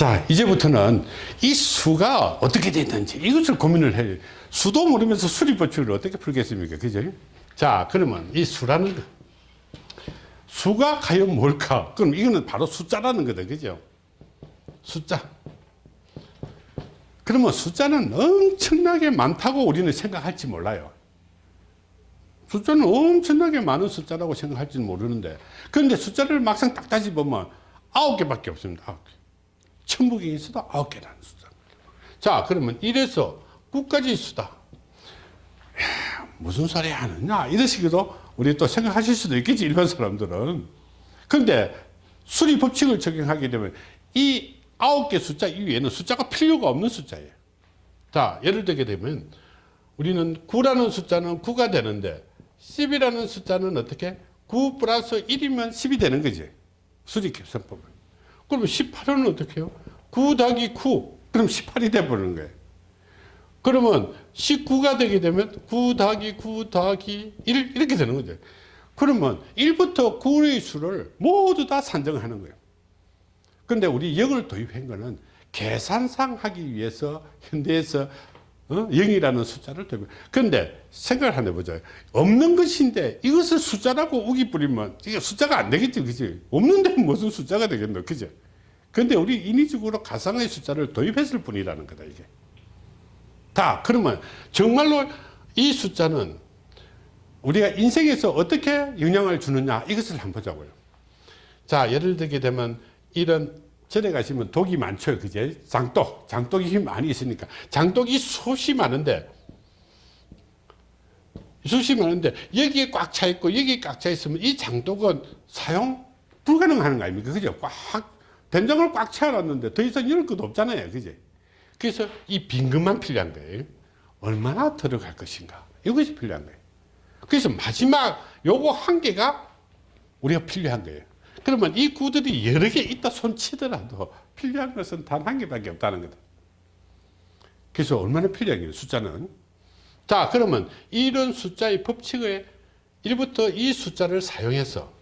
자 이제부터는 이 수가 어떻게 됐는지 이것을 고민을 해요. 수도 모르면서 수리법칙을 어떻게 풀겠습니까? 그죠? 자 그러면 이 수라는 거. 수가 과연 뭘까? 그럼 이거는 바로 숫자라는 거다 그죠? 숫자. 그러면 숫자는 엄청나게 많다고 우리는 생각할지 몰라요. 숫자는 엄청나게 많은 숫자라고 생각할지는 모르는데. 그런데 숫자를 막상 딱 따지보면 아홉 개밖에 없습니다. 아홉 개. 천국에 있어도 아홉 개라는 숫자 자 그러면 이래서 9까지 수다. 무슨 소리 하느냐? 식으로 우리 또 생각하실 수도 있겠지 일반 사람들은. 그런데 수리 법칙을 적용하게 되면 이 아홉 개 숫자 이외에는 숫자가 필요가 없는 숫자예요. 자 예를 들게 되면 우리는 9라는 숫자는 9가 되는데 10이라는 숫자는 어떻게? 9 플러스 1이면 10이 되는 거지. 수직 계산법은 그러면 18은 어떻게 해요 9 더하기 9 그럼 18이 돼버리는 거예요 그러면 19가 되게 되면 9 더하기 9 더하기 1 이렇게 되는 거죠. 그러면 1부터 9의 수를 모두 다 산정하는 거예요. 그런데 우리 0을 도입한 거는 계산상 하기 위해서 현대에서 어? 0이라는 숫자를 도입 그런데 생각을 한번 해보자. 없는 것인데 이것을 숫자라고 우기 뿌리면 이게 숫자가 안 되겠지. 그지? 없는데 무슨 숫자가 되겠노. 그죠? 근데 우리 인위적으로 가상의 숫자를 도입했을 뿐이라는 거다. 이게. 다 그러면 정말로 이 숫자는 우리가 인생에서 어떻게 영향을 주느냐 이것을 한번 보자고요 자 예를 들게 되면 이런 절에 가시면 독이 많죠 그제 장독 장독이 많이 있으니까 장독이 숱이 많은데 숱이 많은데 여기에 꽉 차 있고 여기에 꽉 차 있으면 이 장독은 사용 불가능한 거 아닙니까 그죠 꽉 된장을 꽉 채워놨는데 더 이상 열을 것도 없잖아요 그제 그래서 이 빈금만 필요한 거예요. 얼마나 들어갈 것인가. 이것이 필요한 거예요. 그래서 마지막 요거 한 개가 우리가 필요한 거예요. 그러면 이 구들이 여러 개 있다 손치더라도 필요한 것은 단 한 개밖에 없다는 거다. 그래서 얼마나 필요한 거예요, 숫자는. 자, 그러면 이런 숫자의 법칙을 1부터 이 숫자를 사용해서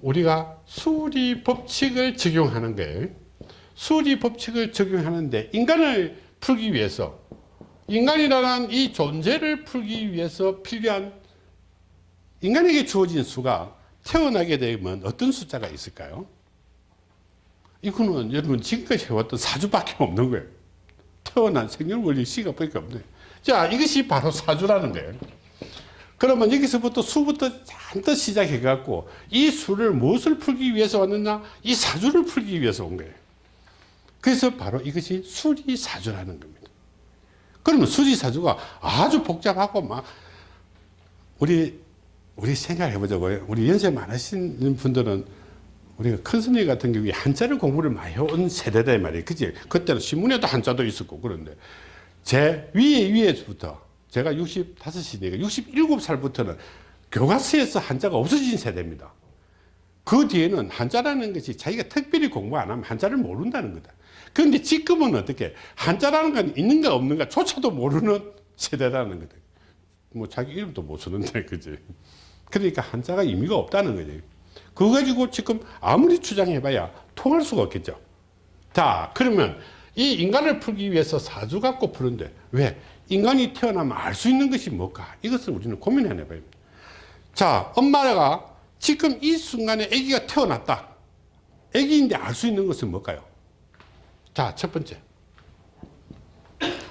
우리가 수리 법칙을 적용하는 거예요. 수리 법칙을 적용하는데 인간을 풀기 위해서 인간이라는 이 존재를 풀기 위해서 필요한 인간에게 주어진 수가 태어나게 되면 어떤 숫자가 있을까요? 이거는 여러분 지금까지 해왔던 사주밖에 없는 거예요. 태어난 생년월일 시간밖에 없네. 자, 이것이 바로 사주라는 거예요. 그러면 여기서부터 수부터 잔뜩 시작해갖고 이 수를 무엇을 풀기 위해서 왔느냐? 이 사주를 풀기 위해서 온 거예요. 그래서 바로 이것이 수리사주라는 겁니다. 그러면 수리사주가 아주 복잡하고 막 우리 우리 생각해 보자고요. 우리 연세 많으신 분들은 우리가 큰 스님 같은 경우에 한자를 공부를 많이 해온 세대다 말이에요. 그지? 그때는 신문에도 한자도 있었고 그런데 제 위에 위에부터 제가 65이니까 67살부터는 교과서에서 한자가 없어진 세대입니다. 그 뒤에는 한자라는 것이 자기가 특별히 공부 안 하면 한자를 모른다는 거다. 그런데 지금은 어떻게 한자라는 건 있는가 없는가 조차도 모르는 세대라는 거다. 뭐 자기 이름도 못 쓰는데 그지. 그러니까 한자가 의미가 없다는 거지. 그거 가지고 지금 아무리 주장해봐야 통할 수가 없겠죠. 자 그러면 이 인간을 풀기 위해서 사주 갖고 푸는데 왜? 인간이 태어나면 알 수 있는 것이 뭘까? 이것을 우리는 고민해 봐야 자 엄마가 지금 이 순간에 아기가 태어났다. 아기인데 알 수 있는 것은 뭘까요? 자, 첫 번째.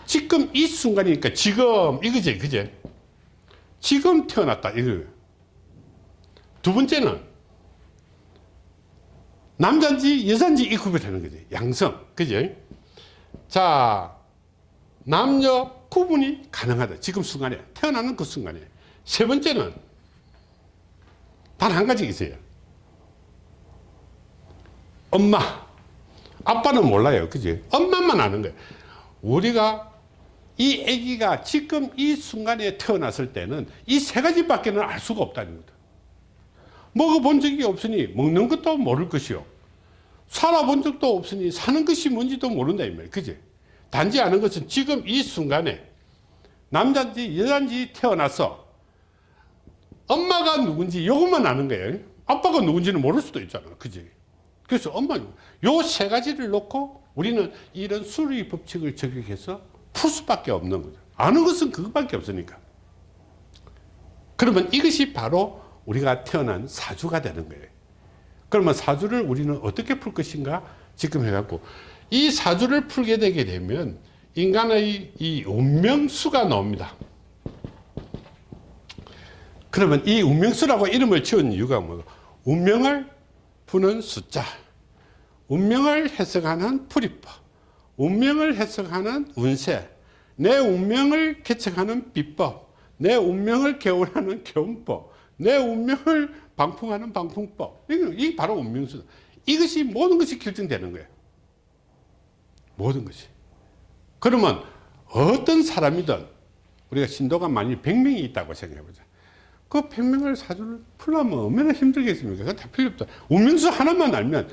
지금 이 순간이니까 지금 이거지, 그제? 지금 태어났다, 이거. 두 번째는 남자인지 여자인지 이 구별하는 거지. 양성, 그제? 자, 남녀 구분이 가능하다. 지금 순간에. 태어나는 그 순간에. 세 번째는 단 한 가지 있어요. 엄마. 아빠는 몰라요. 그지? 엄마만 아는 거예요. 우리가 이 아기가 지금 이 순간에 태어났을 때는 이 세 가지밖에는 알 수가 없다는 거다. 먹어본 적이 없으니 먹는 것도 모를 것이요. 살아본 적도 없으니 사는 것이 뭔지도 모른다. 이 말이에요. 그지? 단지 아는 것은 지금 이 순간에 남자인지 여자인지 태어나서 엄마가 누군지 이것만 아는 거예요. 아빠가 누군지는 모를 수도 있잖아. 그지? 그래서 엄마 요 세 가지를 놓고 우리는 이런 수리 법칙을 적용해서 풀 수밖에 없는 거죠. 아는 것은 그것밖에 없으니까. 그러면 이것이 바로 우리가 태어난 사주가 되는 거예요. 그러면 사주를 우리는 어떻게 풀 것인가 지금 해갖고 이 사주를 풀게 되게 되면 인간의 이 운명수가 나옵니다. 그러면 이 운명수라고 이름을 지은 이유가 뭐고 운명을 푸는 숫자 운명을 해석하는 풀이법 운명을 해석하는 운세 내 운명을 개척하는 비법 내 운명을 개운하는 개운법 내 운명을 방풍하는 방풍법 이게 바로 운명수다 이것이 모든 것이 결정되는 거예요 모든 것이 그러면 어떤 사람이든 우리가 신도가 만일 100명이 있다고 생각해보자 그 100명을 사주를 풀려면 얼마나 힘들겠습니까? 그거 다 필요 없다. 운명수 하나만 알면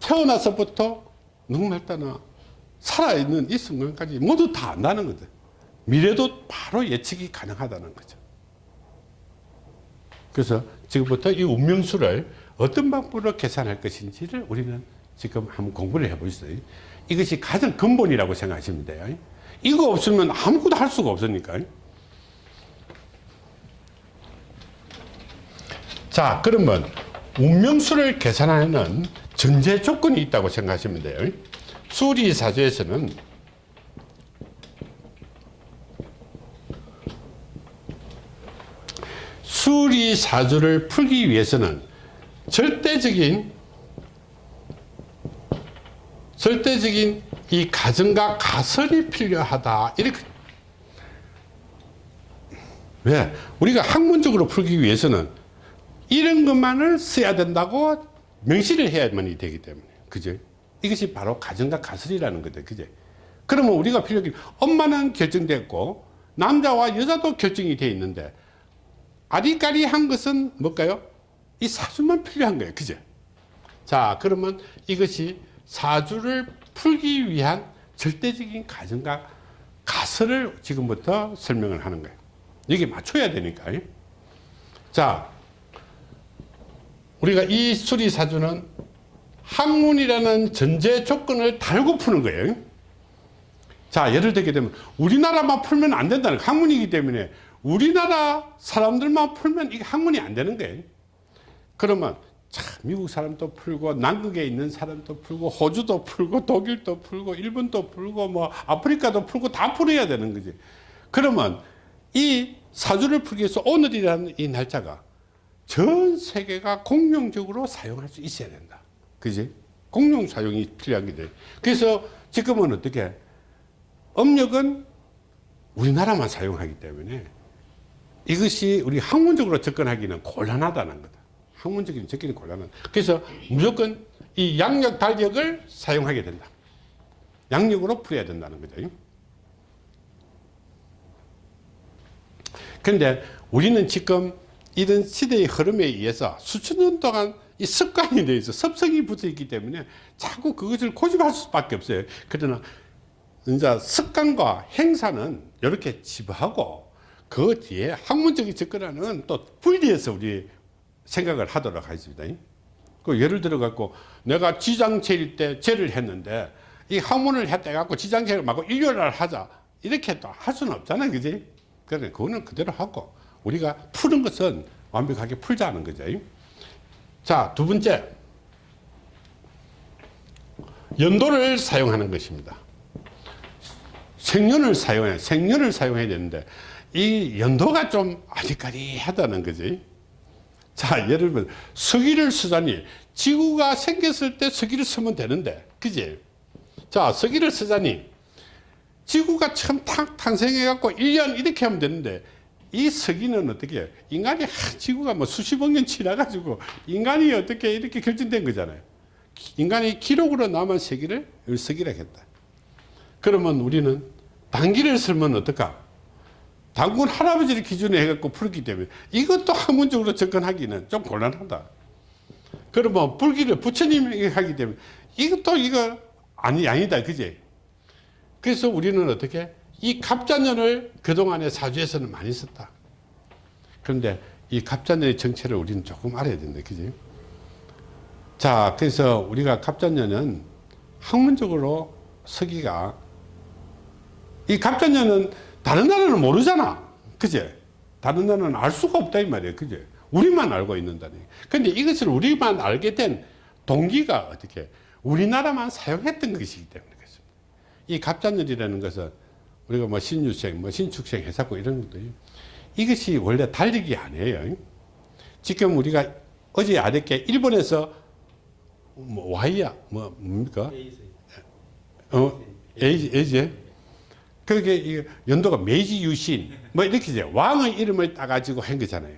태어나서부터 누구날 따나 살아있는 이 순간까지 모두 다 안다는 거죠. 미래도 바로 예측이 가능하다는 거죠. 그래서 지금부터 이 운명수를 어떤 방법으로 계산할 것인지를 우리는 지금 한번 공부를 해보겠어요. 이것이 가장 근본이라고 생각하시면 돼요. 이거 없으면 아무것도 할 수가 없으니까. 자 그러면 운명수를 계산하는 전제 조건이 있다고 생각하시면 돼요 수리사주에서는 수리사주를 풀기 위해서는 절대적인 절대적인 이 가정과 가설이 필요하다. 이렇게. 왜? 우리가 학문적으로 풀기 위해서는 이런 것만을 써야 된다고 명시를 해야만이 되기 때문에. 그죠? 이것이 바로 가정과 가설이라는 거죠. 그죠? 그러면 우리가 필요한 엄마는 결정됐고 남자와 여자도 결정이 되어 있는데 아리까리한 것은 뭘까요? 이 사주만 필요한 거예요. 그죠? 자 그러면 이것이 사주를 풀기 위한 절대적인 가정과 가설을 지금부터 설명을 하는 거예요. 여기 맞춰야 되니까. 자 우리가 이 수리사주는 학문이라는 전제 조건을 달고 푸는 거예요. 자, 예를 들게 되면 우리나라만 풀면 안 된다는. 학문이기 때문에 우리나라 사람들만 풀면 이게 학문이 안 되는 거예요. 그러면 참 미국 사람도 풀고 남극에 있는 사람도 풀고 호주도 풀고 독일도 풀고 일본도 풀고 뭐 아프리카도 풀고 다 풀어야 되는 거지. 그러면 이 사주를 풀기 위해서 오늘이라는 이 날짜가 전 세계가 공용적으로 사용할 수 있어야 된다. 그지? 공용 사용이 필요하게 돼. 그래서 지금은 어떻게? 음력은 우리나라만 사용하기 때문에 이것이 우리 학문적으로 접근하기는 곤란하다는 거다. 학문적인 접근이 곤란한. 그래서 무조건 이 양력 달력을 사용하게 된다. 양력으로 풀어야 된다는 거죠. 그런데 우리는 지금 이런 시대의 흐름에 의해서 수천 년 동안 이 습관이 되어 있어 습성이 붙어 있기 때문에 자꾸 그것을 고집할 수밖에 없어요 그러나 이제 습관과 행사는 이렇게 지부하고 그 뒤에 학문적인 접근하는 또 분리해서 우리 생각을 하도록 하겠습니다 그 예를 들어 갖고 내가 지장체일 때 제를 했는데 이 학문을 했다 갖고 지장체를 막고 일요일날 하자 이렇게 또 할 수는 없잖아요 그지 그래 그거는 그대로 하고 우리가 푸는 것은 완벽하게 풀자는 거죠. 자, 두 번째. 연도를 사용하는 것입니다. 생년을 사용해, 생년을 사용해야 되는데, 이 연도가 좀 아리까리하다는 거지. 자, 예를 들면, 서기를 쓰자니, 지구가 생겼을 때 서기를 쓰면 되는데, 그지? 자, 서기를 쓰자니, 지구가 처음 탁 탄생해 갖고 1년 이렇게 하면 되는데, 이 서기는 어떻게 인간이 지구가 뭐 수십억 년 지나 가지고 인간이 어떻게 이렇게 결정된 거잖아요. 인간이 기록으로 남은 세기를 서기라 했다. 그러면 우리는 단기를 쓰면 어떨까? 당군 할아버지를 기준으로 해갖고 풀기 때문에 이것도 학문적으로 접근하기는 좀 곤란하다. 그러면 불기를 부처님이 하기 때문에 이것도 이거 아니, 아니다. 그지? 그래서 우리는 어떻게 이 갑자년을 그동안의 사주에서는 많이 썼다. 그런데 이 갑자년의 정체를 우리는 조금 알아야 된다. 그지? 자, 그래서 우리가 갑자년은 학문적으로 서기가 이 갑자년은 다른 나라는 모르잖아. 그제? 다른 나라는 알 수가 없다 이 말이에요. 그제? 우리만 알고 있는다니. 근데 이것을 우리만 알게 된 동기가 어떻게 우리나라만 사용했던 것이기 때문에 그렇습니다. 이 갑자년이라는 것은 우리가 뭐 신유생, 뭐 신축생 해사고 이런 것도 이것이 원래 달리기 아니에요. 지금 우리가 어제 아랫게 일본에서 뭐 와이야 뭐 뭡니까? 어 에이지 에이지 그게 이 연도가 메이지 유신 뭐 이렇게 이제 왕의 이름을 따가지고 한 거잖아요.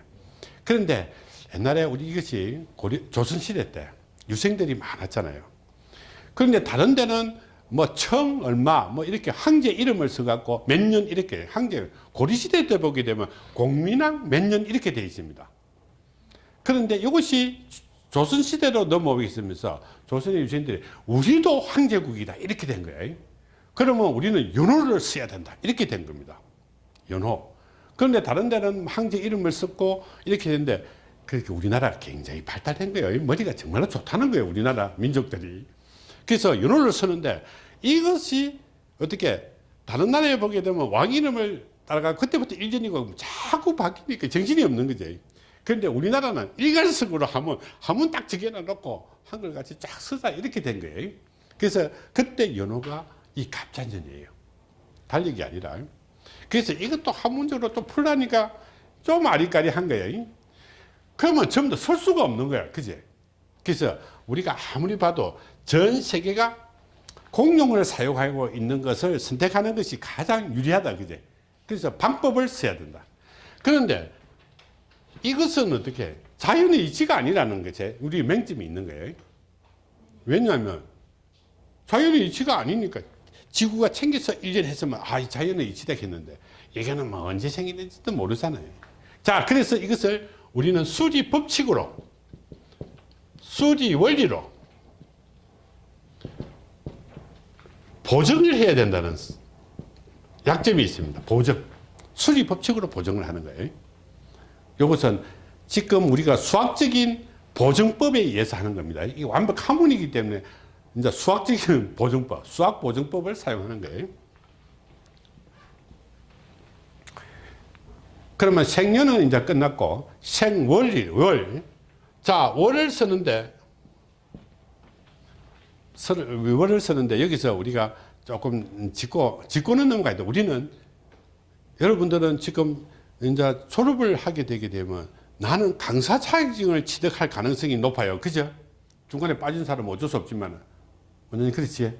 그런데 옛날에 우리 이것이 고려 조선 시대 때 유생들이 많았잖아요. 그런데 다른 데는 뭐 청 얼마 뭐 이렇게 황제 이름을 써갖고 몇 년 이렇게 황제 고려시대 때 보게 되면 공민왕 몇 년 이렇게 되어 있습니다. 그런데 이것이 조선시대로 넘어오겠으면서 조선의 유신들이 우리도 황제국이다 이렇게 된 거예요. 그러면 우리는 연호를 써야 된다 이렇게 된 겁니다. 연호. 그런데 다른 데는 황제 이름을 썼고 이렇게 됐는데 그렇게 우리나라가 굉장히 발달된 거예요. 머리가 정말로 좋다는 거예요. 우리나라 민족들이. 그래서 연호를 쓰는데 이것이 어떻게 다른 나라에 보게 되면 왕 이름을 따라가 그때부터 일전이고 자꾸 바뀌니까 정신이 없는 거지. 그런데 우리나라는 일괄적으로 하면 하면 딱 적여놔 놓고 한글같이 쫙 쓰자 이렇게 된 거예요. 그래서 그때 연호가 이 갑자년이에요. 달력이 아니라. 그래서 이것도 한문적으로 또 풀라니까 좀 아리까리한 거예요. 그러면 전부 다 설 수가 없는 거야. 그제? 그래서 우리가 아무리 봐도 전 세계가 공용을 사용하고 있는 것을 선택하는 것이 가장 유리하다. 그제? 그래서 방법을 써야 된다. 그런데 이것은 어떻게 자연의 이치가 아니라는 것이 우리 맹점이 있는 거예요. 왜냐하면 자연의 이치가 아니니까 지구가 챙겨서 일전했으면 아 자연의 이치다 했는데 이거는 뭐 언제 생기는지도 모르잖아요. 자 그래서 이것을 우리는 수리 법칙으로 수리 원리로 보정을 해야 된다는 약점이 있습니다. 보정. 수리 법칙으로 보정을 하는 거예요. 이것은 지금 우리가 수학적인 보정법에 의해서 하는 겁니다. 이게 완벽 한문이기 때문에 이제 수학적인 보정법, 수학 보정법을 사용하는 거예요. 그러면 생년은 이제 끝났고 생월이 월. 자, 월을 쓰는데 월을 쓰는데 여기서 우리가 조금 짚고 짚고는 넘어가야 돼. 우리는 여러분들은 지금 이제 졸업을 하게 되게 되면 나는 강사 자격증을 취득할 가능성이 높아요. 그죠? 중간에 빠진 사람은 어쩔 수 없지만 원장님 그렇지?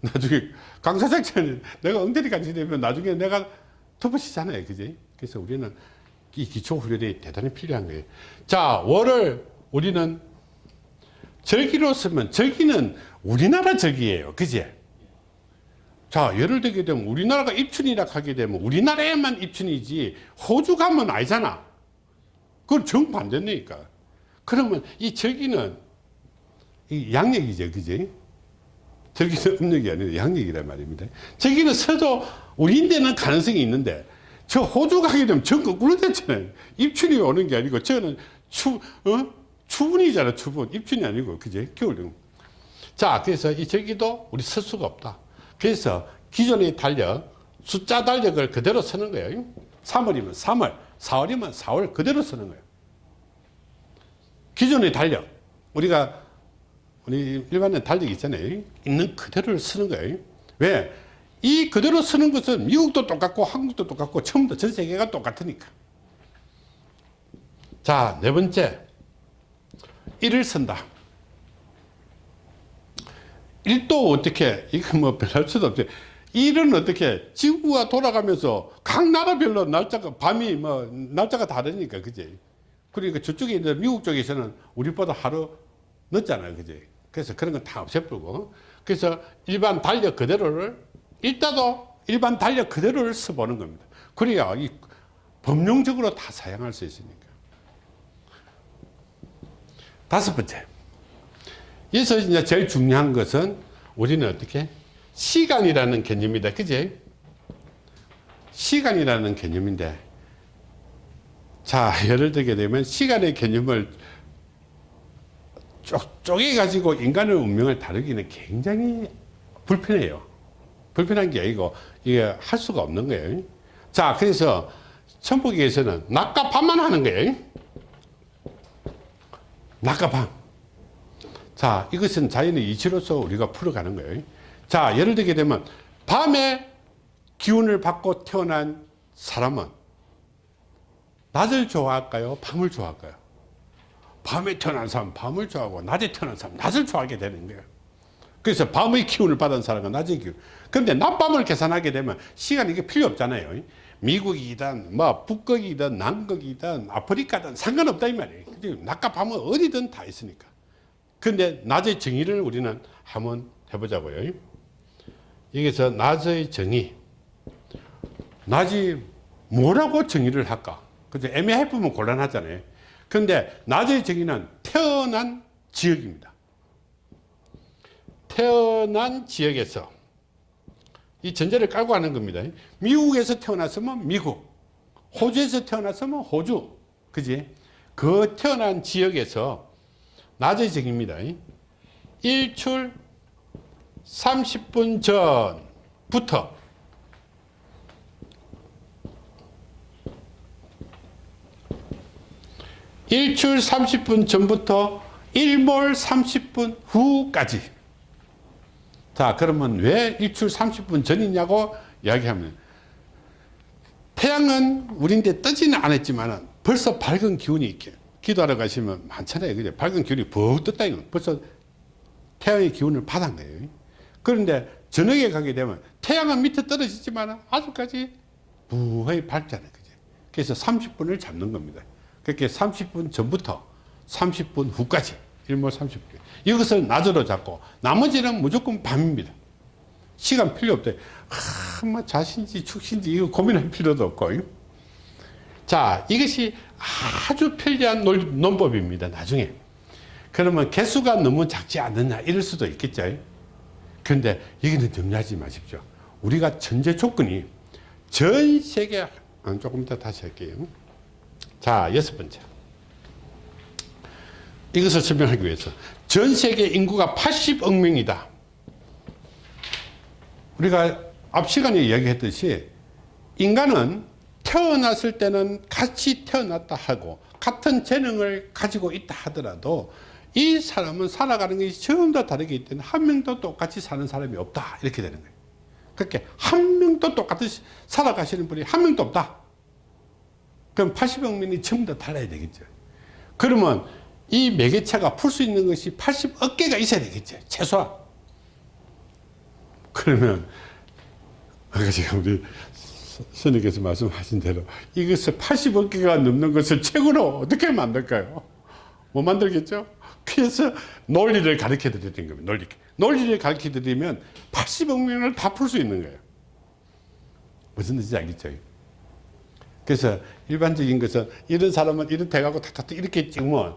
나중에 강사 자격증 내가 엉터리 간지되면 나중에 내가 덮어치잖아요. 그지? 그래서 우리는 이 기초 훈련이 대단히 필요한 거예요. 자, 월을 우리는 절기로 쓰면 절기는 우리나라 절기예요. 그지? 자, 예를 들게 되면 우리나라가 입춘이라 하게 되면 우리나라에만 입춘이지 호주 가면 아니잖아. 그건 정반대니까. 그러면 이 절기는 이 양력이죠. 그지? 절기는 음력이 아니라 양력이란 말입니다. 절기는 서도 우리인데는 가능성이 있는데 저 호주 가게 되면 전 거꾸로 됐잖아요. 입춘이 오는 게 아니고 저는 추, 어? 추분이잖아. 추분. 입춘이 아니고. 그지? 겨울. 자, 그래서 이 절기도 우리 쓸 수가 없다. 그래서 기존의 달력, 숫자 달력을 그대로 쓰는 거예요. 3월이면 3월, 4월이면 4월 그대로 쓰는 거예요. 기존의 달력, 우리가 우리 일반의 달력이 있잖아요. 있는 그대로를 쓰는 거예요. 왜? 이 그대로 쓰는 것은 미국도 똑같고 한국도 똑같고 처음부터 전 세계가 똑같으니까. 자, 네 번째. 일을 쓴다. 일도 어떻게 이거 뭐 별할 수도 없지 일은 어떻게 지구가 돌아가면서 각 나라별로 날짜가 밤이 뭐 날짜가 다르니까 그지 그러니까 저쪽에 있는 미국 쪽에서는 우리보다 하루 늦잖아요 그지 그래서 그런 건 다 없애버리고 그래서 일반 달력 그대로를 일단도 일반 달력 그대로를 써보는 겁니다 그래야 이 법령적으로 다 사용할 수 있으니까 다섯 번째 여기서 이제 제일 중요한 것은 우리는 어떻게? 시간이라는 개념이다. 그지? 시간이라는 개념인데, 자, 예를 들게 되면 시간의 개념을 쪼, 쪼개가지고 인간의 운명을 다루기는 굉장히 불편해요. 불편한 게 아니고 이게 할 수가 없는 거예요. 자, 그래서 천북에서는 낮과 밤만 하는 거예요. 낮과 밤. 자, 이것은 자연의 이치로서 우리가 풀어가는 거예요. 자, 예를 들게 되면 밤에 기운을 받고 태어난 사람은 낮을 좋아할까요? 밤을 좋아할까요? 밤에 태어난 사람 은 밤을 좋아하고 낮에 태어난 사람 은 낮을 좋아하게 되는 거예요. 그래서 밤의 기운을 받은 사람은 낮의 기운. 그런데 낮밤을 계산하게 되면 시간이 필요 없잖아요. 미국이든 뭐 북극이든 남극이든 아프리카든 상관없다 이 말이에요. 낮과 밤은 어디든 다 있으니까. 근데 낮의 정의를 우리는 한번 해보자고요. 여기서 낮의 정의. 낮이 뭐라고 정의를 할까? 그죠? 애매해 보면 곤란하잖아요. 근데 낮의 정의는 태어난 지역입니다. 태어난 지역에서 이 전제를 깔고 하는 겁니다. 미국에서 태어났으면 미국, 호주에서 태어났으면 호주, 그지? 그 태어난 지역에서 낮의 정의입니다. 일출 30분 전부터 일출 30분 전부터 일몰 30분 후까지. 자 그러면 왜 일출 30분 전이냐고 이야기하면 태양은 우리인데 뜨지는 않았지만 벌써 밝은 기운이 있게 기도하러 가시면 많잖아요. 그죠? 밝은 기운이 벅 떴다 이거 벌써 태양의 기운을 받은 거예요. 그런데 저녁에 가게 되면 태양은 밑에 떨어지지만 아직까지 무하게 밝잖아요. 그죠? 그래서 30분을 잡는 겁니다 그렇게 30분 전부터 30분 후까지 일몰 30분. 이것을 낮으로 잡고 나머지는 무조건 밤입니다. 시간 필요 없대. 아, 뭐 자신지 축신지 이거 고민할 필요도 없고. 자 이것이 아주 편리한 논, 논법입니다 나중에. 그러면 개수가 너무 작지 않느냐 이럴 수도 있겠죠. 그런데 여기는 염려하지 마십시오. 우리가 전제 조건이 전 세계 아, 조금 이따 다시 할게요 자, 여섯 번째. 이것을 설명하기 위해서 전 세계 인구가 80억 명이다. 우리가 앞 시간에 이야기했듯이 인간은 태어났을 때는 같이 태어났다 하고 같은 재능을 가지고 있다 하더라도 이 사람은 살아가는 것이 전부 다 다르기 때문에 한 명도 똑같이 사는 사람이 없다 이렇게 되는 거예요 그렇게 한 명도 똑같이 살아가시는 분이 한 명도 없다 그럼 80억 명이 전부 다 달라야 되겠죠. 그러면 이 매개체가 풀 수 있는 것이 80억 개가 있어야 되겠죠. 최소한. 그러면 아까 지금 우리 선생님께서 말씀하신 대로 이것을 80억 개가 넘는 것을 최고로 어떻게 만들까요? 못 만들겠죠? 그래서 논리를 가르쳐 드리는 겁니다. 논리. 논리를 가르쳐 드리면 80억 명을 다 풀 수 있는 거예요. 무슨 뜻인지 알겠죠? 그래서 일반적인 것은 이런 사람은 이런 대가고 탁탁 이렇게 찍으면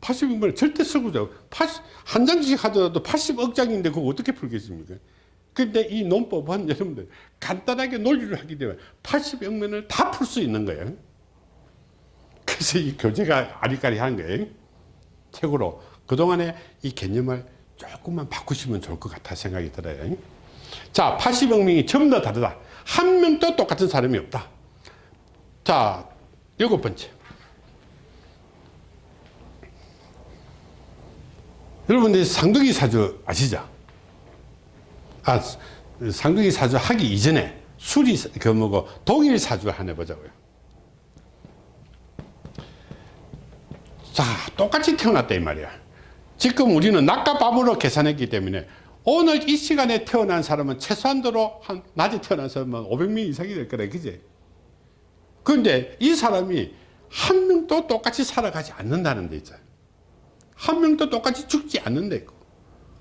80억을 절대 쓰고죠. 80, 한 장씩 하더라도 80억 장인데 그거 어떻게 풀겠습니까? 근데 이 논법은 여러분들 간단하게 논리를 하기 때문에 80억 명을 다 풀 수 있는 거예요. 그래서 이 교재가 아리까리한 거예요. 책으로 그동안에 이 개념을 조금만 바꾸시면 좋을 것 같아 생각이 들어요. 자, 80억 명이 전부 다 다르다. 한 명도 똑같은 사람이 없다. 자, 일곱 번째. 여러분들 상둥이 사주 아시죠? 아, 상둥이 사주 하기 이전에 수리, 그 뭐고, 동일 사주 하나 보자고요. 자, 똑같이 태어났다, 이 말이야. 지금 우리는 낮과 밤으로 계산했기 때문에 오늘 이 시간에 태어난 사람은 최소한도로 한 낮에 태어난 사람은 500명 이상이 될 거래, 그지? 그런데 이 사람이 한 명도 똑같이 살아가지 않는다는 데 있잖아요. 한 명도 똑같이 죽지 않는 데 있고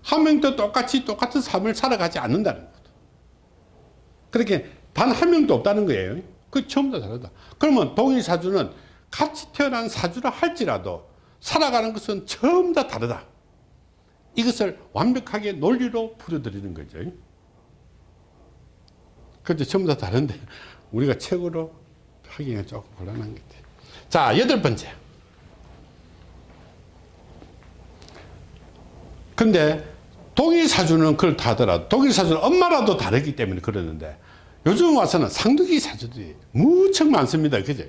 한 명도 똑같이 똑같은 삶을 살아가지 않는다는 거죠. 그렇게 단 한 명도 없다는 거예요. 그 처음부터 다르다. 그러면 동일 사주는 같이 태어난 사주라 할지라도 살아가는 것은 처음 다 다르다. 이것을 완벽하게 논리로 풀어드리는 거죠. 그런데 전부 다 다른데 우리가 책으로 하기가 조금 곤란한 것 같아요. 자, 여덟 번째. 근데 동일 사주는 그렇다 하더라도 동일 사주는 엄마라도 다르기 때문에 그러는데 요즘 와서는 상둥이 사주들이 무척 많습니다. 그죠?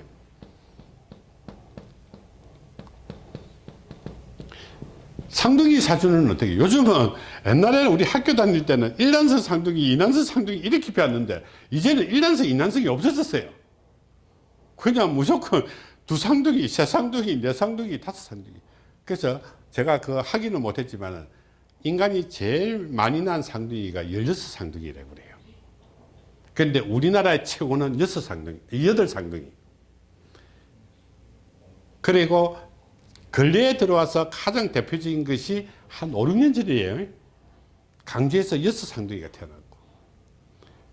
상둥이 사주는 어떻게 요즘은 옛날에는 우리 학교 다닐 때는 1난선 상둥이 2난선 상둥이 이렇게 배웠는데 이제는 1난선 2난선이 없어졌어요 그냥 무조건 두 상둥이 세 상둥이 네 상둥이 다섯 상둥이 그래서 제가 그 하기는 못했지만 인간이 제일 많이 난 상둥이가 16상둥이라고 그래요 그런데 우리나라의 최고는 6상둥이 8상둥이 그리고 근래에 들어와서 가장 대표적인 것이 한 5, 6년 전이에요. 강주에서 여섯 상둥이가 태어났고.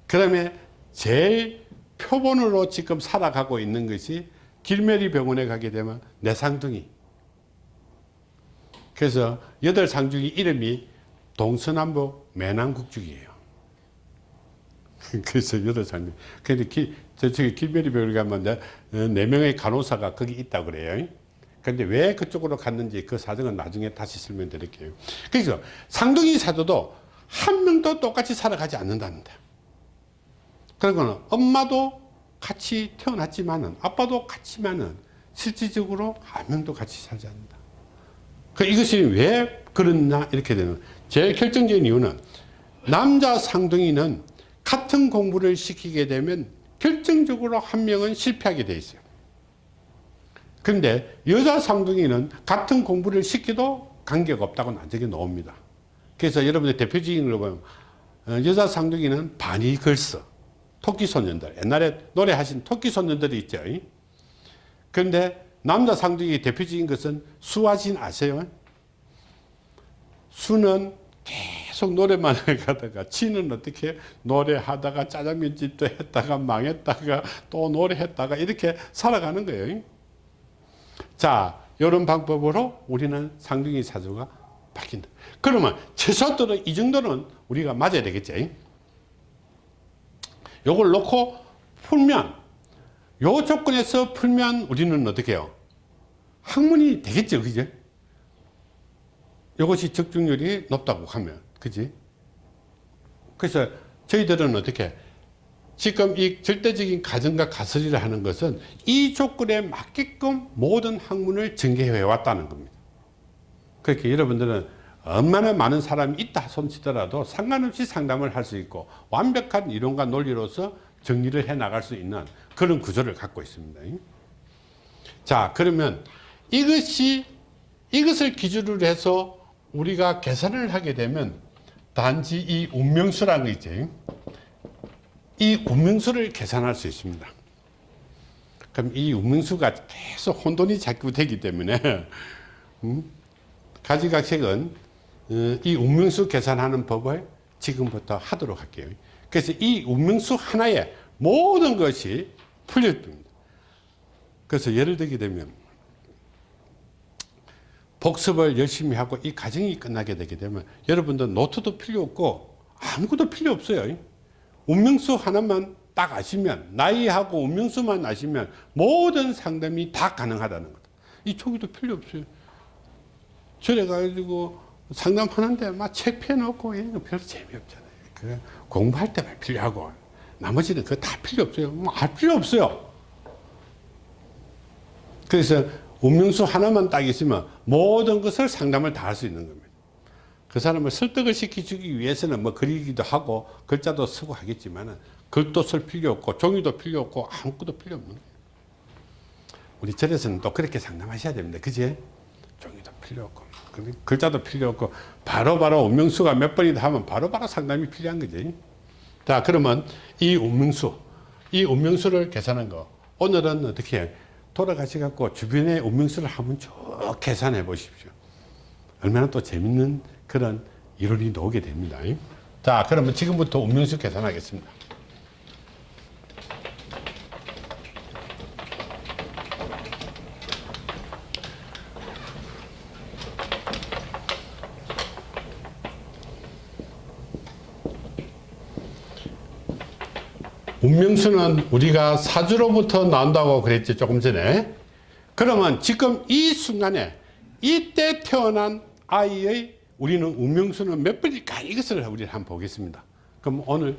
그 다음에 제일 표본으로 지금 살아가고 있는 것이 길메리 병원에 가게 되면 내 상둥이. 그래서 여덟 상둥이 이름이 동서남북 매남국죽이에요. 그래서 여덟 상둥이. 근데 저쪽에 길메리 병원에 가면 네, 네 명의 간호사가 거기 있다고 그래요. 근데 왜 그쪽으로 갔는지 그 사정은 나중에 다시 설명드릴게요. 그래서 상둥이 사도도 한 명도 똑같이 살아가지 않는답니다. 그러거는 엄마도 같이 태어났지만은 아빠도 같지만은 실질적으로 한 명도 같이 살지 않는다. 그 이것이 왜 그렇나 이렇게 되는 제일 결정적인 이유는 남자 상둥이는 같은 공부를 시키게 되면 결정적으로 한 명은 실패하게 돼 있어요. 근데 여자 쌍둥이는 같은 공부를 시켜도 관계가 없다고 나중에 나옵니다. 그래서 여러분들 대표적인 걸 보면 어, 여자 쌍둥이는 반이 걸서 토끼 소년들 옛날에 노래하신 토끼 소년들이 있죠. 그런데 남자 쌍둥이 대표적인 것은 수화진 아세요? 수는 계속 노래만 가다가 지는 어떻게 노래하다가 짜장면집도 했다가 망했다가 또 노래했다가 이렇게 살아가는 거예요. 자, 이런 방법으로 우리는 상중이 사주가 바뀐다. 그러면 최소한도로 이 정도는 우리가 맞아야 되겠지. 요걸 놓고 풀면, 요 조건에서 풀면 우리는 어떻게 해요? 학문이 되겠죠. 그죠? 이것이 적중률이 높다고 하면. 그지? 그래서 저희들은 어떻게 지금 이 절대적인 가정과 가설이라 하는 것은 이 조건에 맞게끔 모든 학문을 전개해 왔다는 겁니다. 그렇게 여러분들은 얼마나 많은 사람이 있다 손치더라도 상관없이 상담을 할 수 있고 완벽한 이론과 논리로서 정리를 해 나갈 수 있는 그런 구조를 갖고 있습니다. 자 그러면 이것이 이것을 기준으로 해서 우리가 계산을 하게 되면 단지 이 운명수라는 거 있죠. 이 운명수를 계산할 수 있습니다. 그럼 이 운명수가 계속 혼돈이 자꾸 되기 때문에 음? 가지각색은 어, 이 운명수 계산하는 법을 지금부터 하도록 할게요. 그래서 이 운명수 하나에 모든 것이 풀려집니다. 그래서 예를 들게 되면 복습을 열심히 하고 이 과정이 끝나게 되게 되면 여러분들 노트도 필요 없고 아무것도 필요 없어요. 운명수 하나만 딱 아시면 나이하고 운명수만 아시면 모든 상담이 다 가능하다는 거다. 이 초기도 필요 없어요. 저래 가지고 상담하는데 막 책 펴놓고 이런 거 별로 재미없잖아요. 그 공부할 때만 필요하고 나머지는 그거 다 필요 없어요. 뭐알 필요 없어요. 그래서 운명수 하나만 딱 있으면 모든 것을 상담을 다 할 수 있는 겁니다. 그 사람을 설득을 시키기 위해서는 뭐 그리기도 하고 글자도 쓰고 하겠지만 글도 쓸 필요 없고 종이도 필요 없고 아무것도 필요 없는 거예요. 우리 절에서는 또 그렇게 상담하셔야 됩니다. 그지? 종이도 필요 없고 글자도 필요 없고 바로바로 바로 운명수가 몇 번이다 하면 바로바로 바로 상담이 필요한 거지. 자 그러면 이 운명수 이 운명수를 계산한 거 오늘은 어떻게 돌아가셔갖고 주변의 운명수를 한번 쭉 계산해 보십시오. 얼마나 또 재밌는 그런 이론이 나오게 됩니다. 자, 그러면 지금부터 운명수 계산하겠습니다. 운명수는 우리가 사주로부터 나온다고 그랬지 조금 전에 그러면 지금 이 순간에 이때 태어난 아이의 우리는 운명수는 몇 번일까 이것을 우리 한번 보겠습니다. 그럼 오늘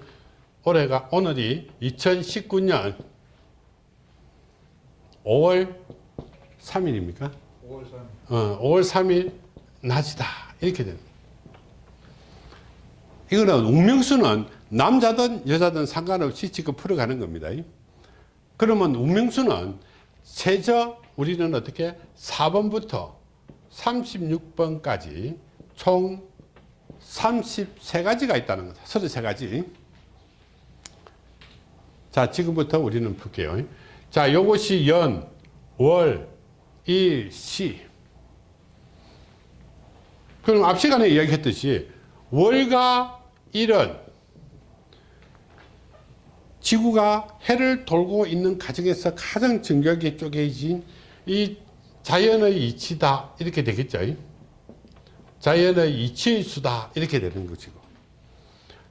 올해가 오늘이 2019년 5월 3일입니까? 5월 3일. 어, 5월 3일 낮이다 이렇게 됩니다. 이거는 운명수는 남자든 여자든 상관없이 지금 풀어가는 겁니다. 그러면 운명수는 세저 우리는 어떻게 4번부터 36번까지 총 33가지가 있다는 거다. 33가지. 자, 지금부터 우리는 풀게요. 자, 요것이 연, 월, 일, 시. 그럼 앞 시간에 이야기했듯이 월과 일은 지구가 해를 돌고 있는 과정에서 가장 정교하게 쪼개진 이 자연의 이치다 이렇게 되겠죠. 자연의 이치의 수다 이렇게 되는 것이고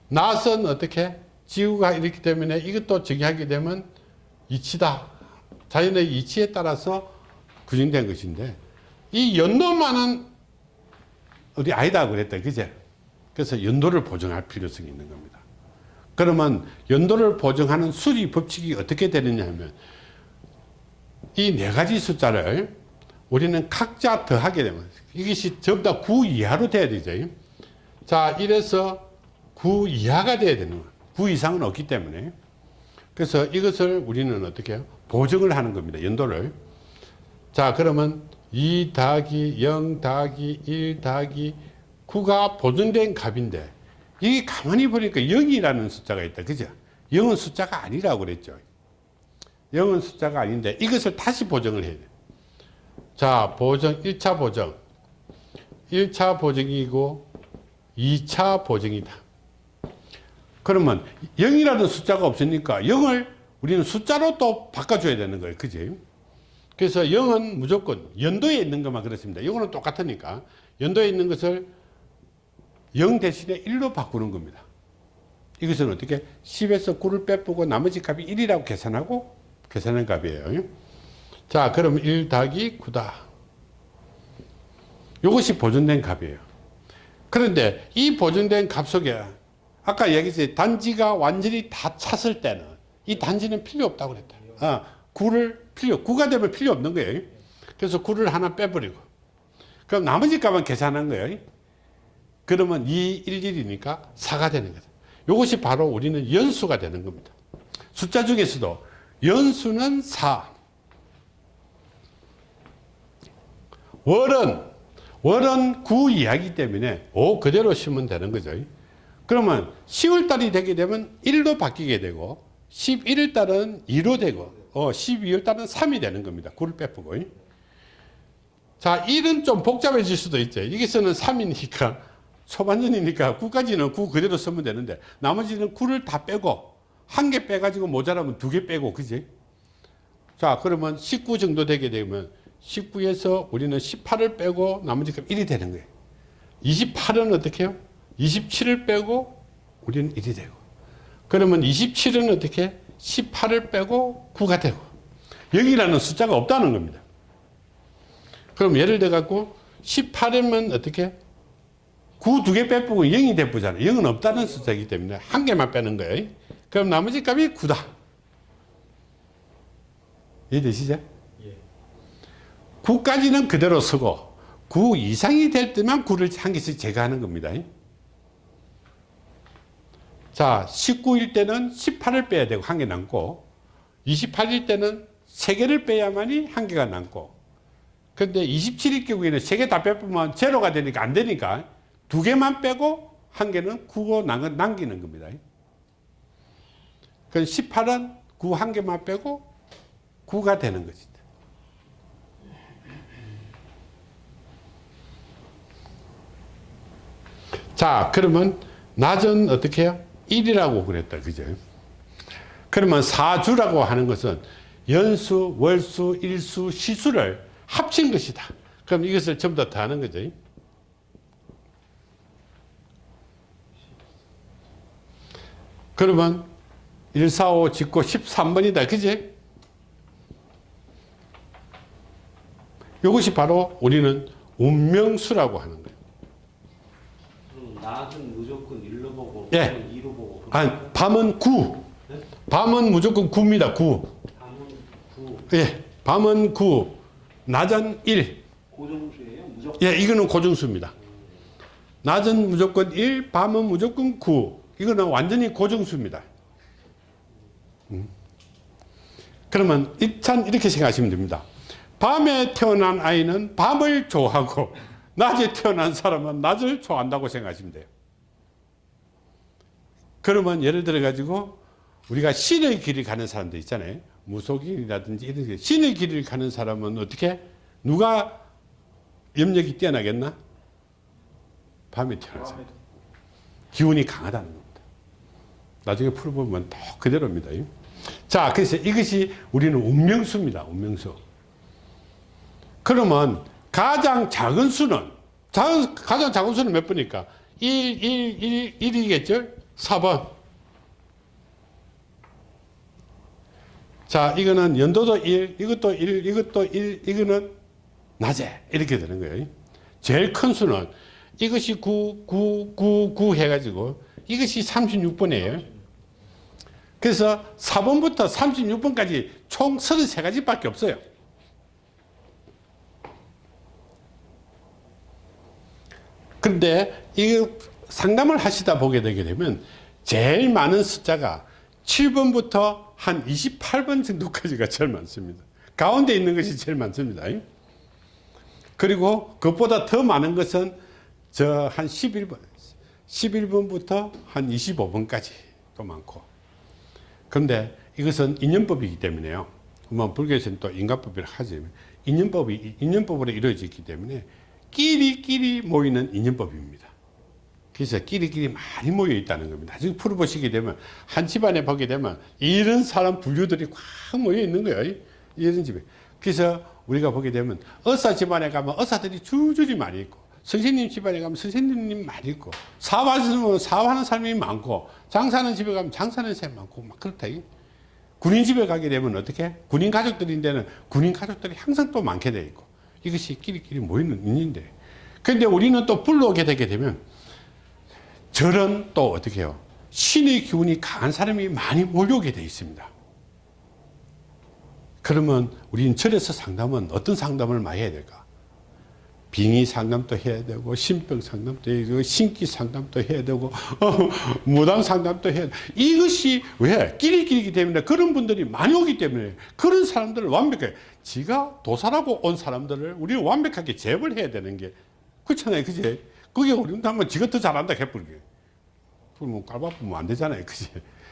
낫은 어떻게? 지구가 이렇기 때문에 이것도 정의하게 되면 이치다. 자연의 이치에 따라서 구성된 것인데 이 연도만은 우리 아니다 그랬다 그제? 그래서 연도를 보정할 필요성이 있는 겁니다 그러면 연도를 보정하는 수리 법칙이 어떻게 되느냐 하면 이 네 가지 숫자를 우리는 각자 더하게 되면 이것이 전부 다 9 이하로 돼야 되죠. 자 이래서 9 이하가 돼야 되는 거예요. 9 이상은 없기 때문에. 그래서 이것을 우리는 어떻게 해요? 보정을 하는 겁니다 연도를. 자 그러면 2 더하기 0 더하기 1 더하기 9가 보정된 값인데 이게 가만히 보니까 0이라는 숫자가 있다. 그죠? 0은 숫자가 아니라고 그랬죠. 0은 숫자가 아닌데 이것을 다시 보정을 해야 돼. 자 보정 1차 보정. 1차 보정이고 2차 보정이다. 그러면 0이라는 숫자가 없으니까 0을 우리는 숫자로 또 바꿔줘야 되는 거예요. 그지? 그래서 0은 무조건 연도에 있는 것만 그렇습니다. 이거는 똑같으니까. 연도에 있는 것을 0 대신에 1로 바꾸는 겁니다. 이것은 어떻게 10에서 9를 빼보고 나머지 값이 1이라고 계산하고 계산한 값이에요. 자 그럼 1 더하기 9다. 이것이 보존된 값이에요. 그런데 이 보존된 값 속에 아까 얘기했지 단지가 완전히 다 찼을 때는 이 단지는 필요 없다고 그랬다. 아, 9를 필요 9가 되면 필요 없는 거예요. 그래서 9를 하나 빼버리고. 그럼 나머지 값은 계산한 거예요 그러면 2, 1, 1이니까 4가 되는 거죠 이것이 바로 우리는 연수가 되는 겁니다. 숫자 중에서도 연수는 4 월은 월은 9 이하이기 때문에 5 그대로 쓰면 되는 거죠. 그러면 10월달이 되게 되면 1로 바뀌게 되고 11월달은 2로 되고 어, 12월달은 3이 되는 겁니다. 9를 빼고. 자 1은 좀 복잡해질 수도 있죠. 여기서는 3이니까 초반전이니까 9까지는 9 그대로 쓰면 되는데 나머지는 9를 다 빼고 한 개 빼가지고 모자라면 두 개 빼고 그지? 자 그러면 19 정도 되게 되면 19에서 우리는 18을 빼고 나머지 값 1이 되는 거예요. 28은 어떻게 해요? 27을 빼고 우리는 1이 되고. 그러면 27은 어떻게? 18을 빼고 9가 되고. 여기라는 숫자가 없다는 겁니다. 그럼 예를 들어 갖고 18이면 어떻게 9 두 개 빼보고 0이 돼보잖아요. 0은 없다는 숫자이기 때문에 한 개만 빼는 거예요. 그럼 나머지 값이 9다. 이해되시죠? 예. 9까지는 그대로 쓰고 9 이상이 될 때만 9를 한 개씩 제거하는 겁니다. 자 19일 때는 18을 빼야 되고 한 개 남고 28일 때는 3개를 빼야만이 한 개가 남고. 근데 27일 경우에는 3개 다 빼보면 제로가 되니까 안 되니까 두 개만 빼고 한 개는 9고 남기는 겁니다. 그 18은 9한 개만 빼고 9가 되는 것이다 자 그러면 낮은 어떻게 해요? 1이라고 그랬다. 그죠? 그러면 사주라고 하는 것은 연수 월수 일수 시수를 합친 것이다. 그럼 이것을 전부 다 더하는 거죠 그러면 1, 4, 5 짓고 13번이다 그지 이것이 바로 우리는 운명수라고 하는 거예요 낮은 무조건 1로 보고 예. 밤은 2로 보고 아니, 밤은 9. 네? 밤은 무조건 9입니다. 9. 밤은 9 예. 밤은 9. 낮은 1. 고정수예요? 무조건 예, 이거는 고정수입니다. 낮은 무조건 1, 밤은 무조건 9. 이거는 완전히 고정수입니다. 음. 그러면 일단 이렇게 생각하시면 됩니다. 밤에 태어난 아이는 밤을 좋아하고 낮에 태어난 사람은 낮을 좋아한다고 생각하시면 돼요. 그러면 예를 들어 가지고 우리가 신의 길을 가는 사람들 있잖아요. 무속인이라든지 이런 게 신의 길을 가는 사람은 어떻게 누가 염력이 뛰어나겠나? 밤에 태어난 사람. 기운이 강하다는 겁니다. 나중에 풀어보면 또 그대로입니다. 자, 그래서 이것이 우리는 운명수입니다. 운명수. 그러면 가장 작은 수는 자- 가장 작은 수는 몇 번일까? 1, 1, 1, 1이겠죠? 4번. 자, 이거는 연도도 1, 이것도 1, 이것도 1, 이거는 낮에 이렇게 되는 거예요. 제일 큰 수는 이것이 9, 9, 9, 9 해가지고 이것이 36번이에요. 그래서 4번부터 36번까지 총 33가지밖에 없어요. 그런데 이 상담을 하시다 보게 되게 되면 제일 많은 숫자가 7번부터 한 28번 정도까지가 제일 많습니다. 가운데 있는 것이 제일 많습니다. 그리고 그것보다 더 많은 것은 저 한 11번, 11번부터 한 25번까지 또 많고. 그런데 이것은 인연법이기 때문에요. 뭐 불교에서는 또 인간법이라 하지만 인연법이 인연법으로 이루어졌기 때문에 끼리끼리 모이는 인연법입니다. 그래서 끼리끼리 많이 모여 있다는 겁니다. 나중에 풀어보시게 되면 한 집안에 보게 되면 이런 사람 분류들이 꽉 모여 있는 거예요. 이런 집에. 그래서 우리가 보게 되면 의사 집안에 가면 의사들이 줄줄이 많이 있고 선생님 집안에 가면 선생님 많이 있고 사업하시는 사업하는 사람이 많고 장사하는 집에 가면 장사하는 사람이 많고 막 그렇다. 군인 집에 가게 되면 어떻게? 군인 가족들인데는 군인 가족들이 항상 또 많게 돼 있고 이것이 끼리끼리 모이는 인인데 근데 우리는 또 불러오게 되게 되면 절은 또 어떻게 해요? 신의 기운이 강한 사람이 많이 몰려오게 돼 있습니다. 그러면 우리는 절에서 상담은 어떤 상담을 많이 해야 될까? 빙의 상담도 해야 되고 신병 상담도 해야 되고 신기 상담도 해야 되고 어, 무당 상담도 해야 되고 이것이 왜? 끼리끼리기 때문에 그런 분들이 많이 오기 때문에 그런 사람들을 완벽하게 지가 도살하고 온 사람들을 우리는 완벽하게 제압을 해야 되는 게 그렇잖아요 그지? 그게 우리는 한번 지가 더 잘한다 해버리게 그러면 깔바쁘면 안 되잖아요 그지?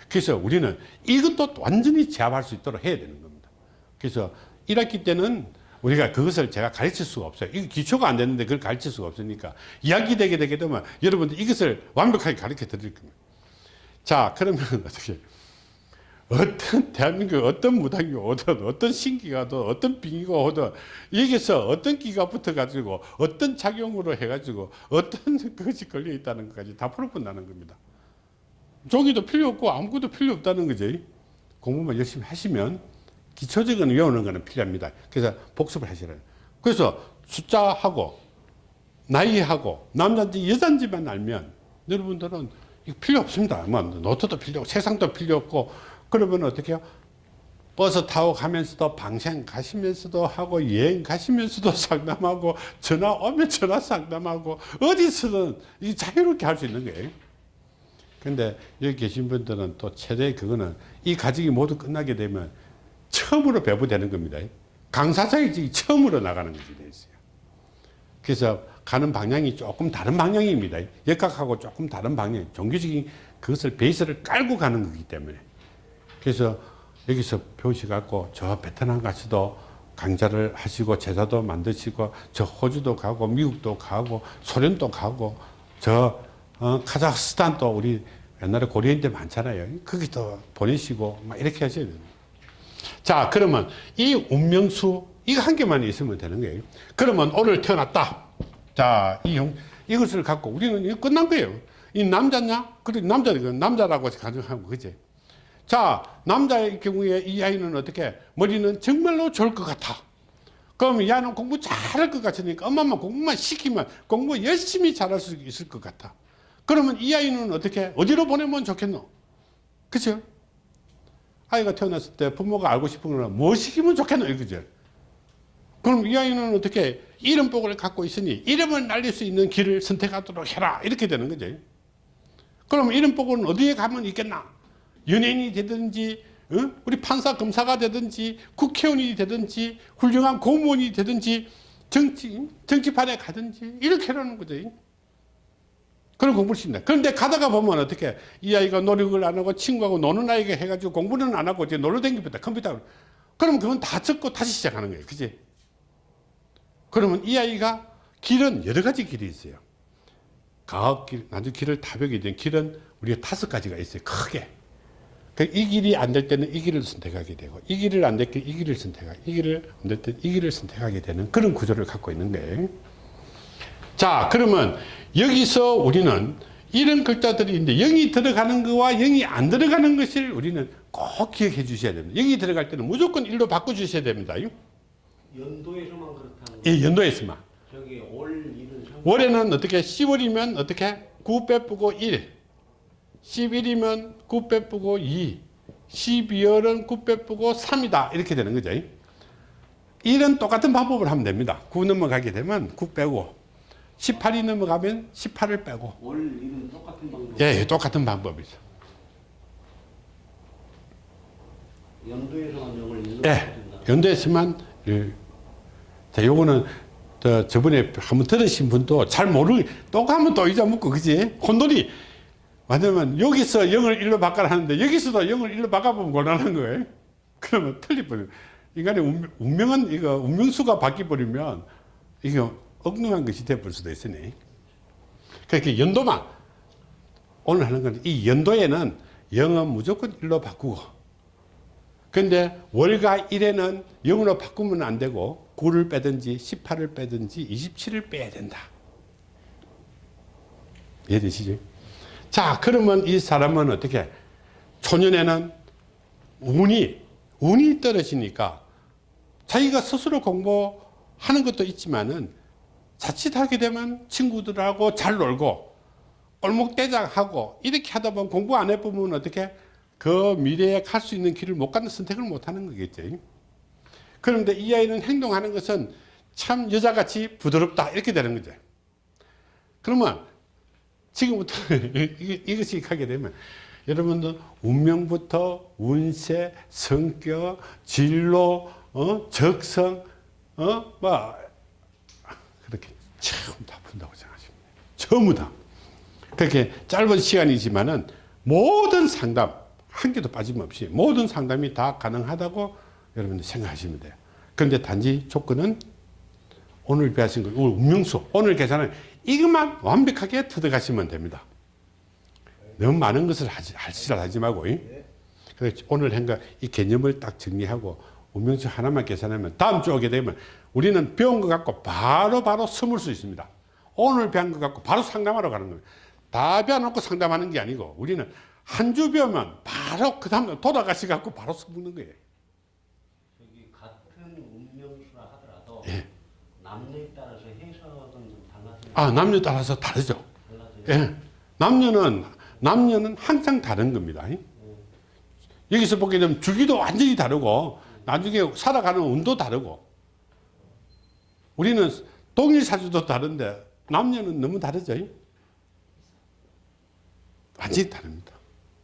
그래서 우리는 이것도 완전히 제압할 수 있도록 해야 되는 겁니다 그래서 1학기 때는 우리가 그것을 제가 가르칠 수가 없어요. 이거 기초가 안 되는데 그걸 가르칠 수가 없으니까 이야기 되게 되게 되면 여러분들 이것을 완벽하게 가르쳐 드릴 겁니다. 자, 그러면 어떻게 어떤 대한민국 어떤 무당이 오든 어떤 신기가 오든 어떤 빙의가 오든 여기서 어떤 기가 붙어 가지고 어떤 작용으로 해 가지고 어떤 것이 걸려 있다는 것까지 다 풀어본다는 겁니다. 종이도 필요 없고 아무것도 필요 없다는 거지. 공부만 열심히 하시면 기초적인 외우는 거는 필요합니다. 그래서 복습을 하시라요. 그래서 숫자하고 나이하고 남자인지 여자인지만 알면 여러분들은 필요 없습니다. 뭐 노트도 필요 없고 세상도 필요 없고 그러면 어떻게 해요? 버스 타고 가면서도 방생 가시면서도 하고 여행 가시면서도 상담하고 전화 오면 전화 상담하고 어디서든 이 자유롭게 할 수 있는 거예요. 근데 여기 계신 분들은 또 최대 그거는 이 가족이 모두 끝나게 되면 처음으로 배부되는 겁니다. 강사장이 처음으로 나가는 것이 돼 있어요. 그래서 가는 방향이 조금 다른 방향입니다. 역학하고 조금 다른 방향, 종교적인 그것을 베이스를 깔고 가는 거기 때문에. 그래서 여기서 배우셔갖고 저 베트남 가서도 강좌를 하시고 제자도 만드시고 저 호주도 가고 미국도 가고 소련도 가고 저 어, 카자흐스탄도 우리 옛날에 고려인 때 많잖아요. 거기도 보내시고 막 이렇게 하셔야 됩니다. 자, 그러면 이 운명수 이거 한 개만 있으면 되는 거예요. 그러면 오늘 태어났다. 자, 이 형, 이것을 갖고 우리는 이거 끝난 거예요. 이 남자냐? 그래, 남자, 남자라고 가정하고, 그지? 자, 남자의 경우에 이 아이는 어떻게? 머리는 정말로 좋을 것 같아. 그럼 이 아이는 공부 잘할 것 같으니까 엄마만 공부만 시키면 공부 열심히 잘할 수 있을 것 같아. 그러면 이 아이는 어떻게 어디로 보내면 좋겠노? 그죠? 아이가 태어났을 때 부모가 알고 싶은 거는 뭐 시키면 좋겠노? 이거죠. 그럼 이 아이는 어떻게 이름복을 갖고 있으니 이름을 날릴 수 있는 길을 선택하도록 해라. 이렇게 되는 거죠. 그럼 이름복은 어디에 가면 있겠나? 연예인이 되든지, 어? 우리 판사, 검사가 되든지, 국회의원이 되든지, 훌륭한 공무원이 되든지, 정치, 정치판에 가든지, 이렇게 하는 거죠. 그런 공부를 시킨다. 그런데 가다가 보면 어떻게 이 아이가 노력을 안 하고 친구하고 노는 아이가 해가지고 공부는 안 하고 이제 놀러 다니겠다 컴퓨터. 그러면 그건 다 적고 다시 시작하는 거예요. 그지? 그러면 이 아이가 길은 여러 가지 길이 있어요. 가업길, 나중 길을 타벽이 된 길은 우리가 다섯 가지가 있어요. 크게. 그이 길이 안 될 때는 이 길을 선택하게 되고, 이 길을 안 될 때 이 길을 선택하고, 이 길을 안 될 때 이 길을 선택하게 되는 그런 구조를 갖고 있는 거예요. 자, 그러면 여기서 우리는 이런 글자들이 있는데, 영이 들어가는 거와 영이 안 들어가는 것을 우리는 꼭 기억해 주셔야 됩니다. 영이 들어갈 때는 무조건 일로 바꿔 주셔야 됩니다. 연도에서만 그렇다는 이 연도에서만. 저기 올 월에는 어떻게 10월이면 어떻게? 9 빼쁘고 1 11이면 9 빼쁘고 2 12월은 9 빼쁘고 3이다. 이렇게 되는 거죠. 일은 똑같은 방법을 하면 됩니다. 9 넘어가게 되면 9 빼고 18이 넘어가면 18을 빼고 올 일은 똑같은 방법. 예, 예, 똑같은 방법이죠 연도에서만 영을 일로 예, 된다. 연도에서만 예. 자, 요거는 저, 저번에 한번 들으신 분도 잘 모르, 또 가면 또 잊어먹고, 그지? 혼돈이, 왜냐면 여기서 0을 1로 바꿔라 하는데 여기서도 0을 1로 바꿔보면 곤란한 거예요. 그러면 틀리버려요. 인간의 운명, 운명은, 이거, 운명수가 바뀌어버리면 이게 엉뚱한 것이 돼버릴 수도 있으니. 그렇게 연도만, 오늘 하는 건 이 연도에는 0은 무조건 1로 바꾸고, 근데 월과 일에는 0으로 바꾸면 안 되고 9를 빼든지 18을 빼든지 27을 빼야 된다. 이해되시죠? 자, 그러면 이 사람은 어떻게? 초년에는 운이, 운이 떨어지니까 자기가 스스로 공부하는 것도 있지만은 자칫하게 되면 친구들하고 잘 놀고 얼목대장하고 이렇게 하다 보면 공부 안 해보면 어떻게? 그 미래에 갈 수 있는 길을 못 가는 선택을 못 하는 거겠죠. 그런데 이 아이는 행동하는 것은 참 여자같이 부드럽다. 이렇게 되는 거죠. 그러면 지금부터 이- 이것이 가게 되면 여러분들 운명부터 운세, 성격, 진로, 어? 적성, 어? 뭐 전부 다 푼다고 돼요. 전부 다. 그렇게 짧은 시간이지만은 모든 상담 한 개도 빠짐없이 모든 상담이 다 가능하다고 여러분들 생각하시면 돼요. 그런데 단지 조건은 오늘 배우신 거, 오늘 운명수, 오늘 계산은 이것만 완벽하게 터득하시면 됩니다. 너무 많은 것을 하지, 할시를 하지 말고. 이? 그래서 오늘 한거 이 개념을 딱 정리하고 운명수 하나만 계산하면 다음 주 오게 되면 우리는 배운 것 갖고 바로 바로 숨을 수 있습니다. 오늘 배운 것 갖고 바로 상담하러 가는 겁니다. 다 배워놓고 상담하는 게 아니고 우리는 한 주 배우면 바로 그 다음 돌아가시 갖고 바로 숨는 거예요. 같은 운명수라 하더라도 예. 남녀에 따라서 해석은 좀 달라져요. 아, 남녀 따라서 다르죠. 달라져요. 예. 남녀는, 남녀는 항상 다른 겁니다. 여기서 보게 되면 주기도 완전히 다르고, 나중에 살아가는 운도 다르고, 우리는 동일 사주도 다른데, 남녀는 너무 다르죠. 완전히 다릅니다.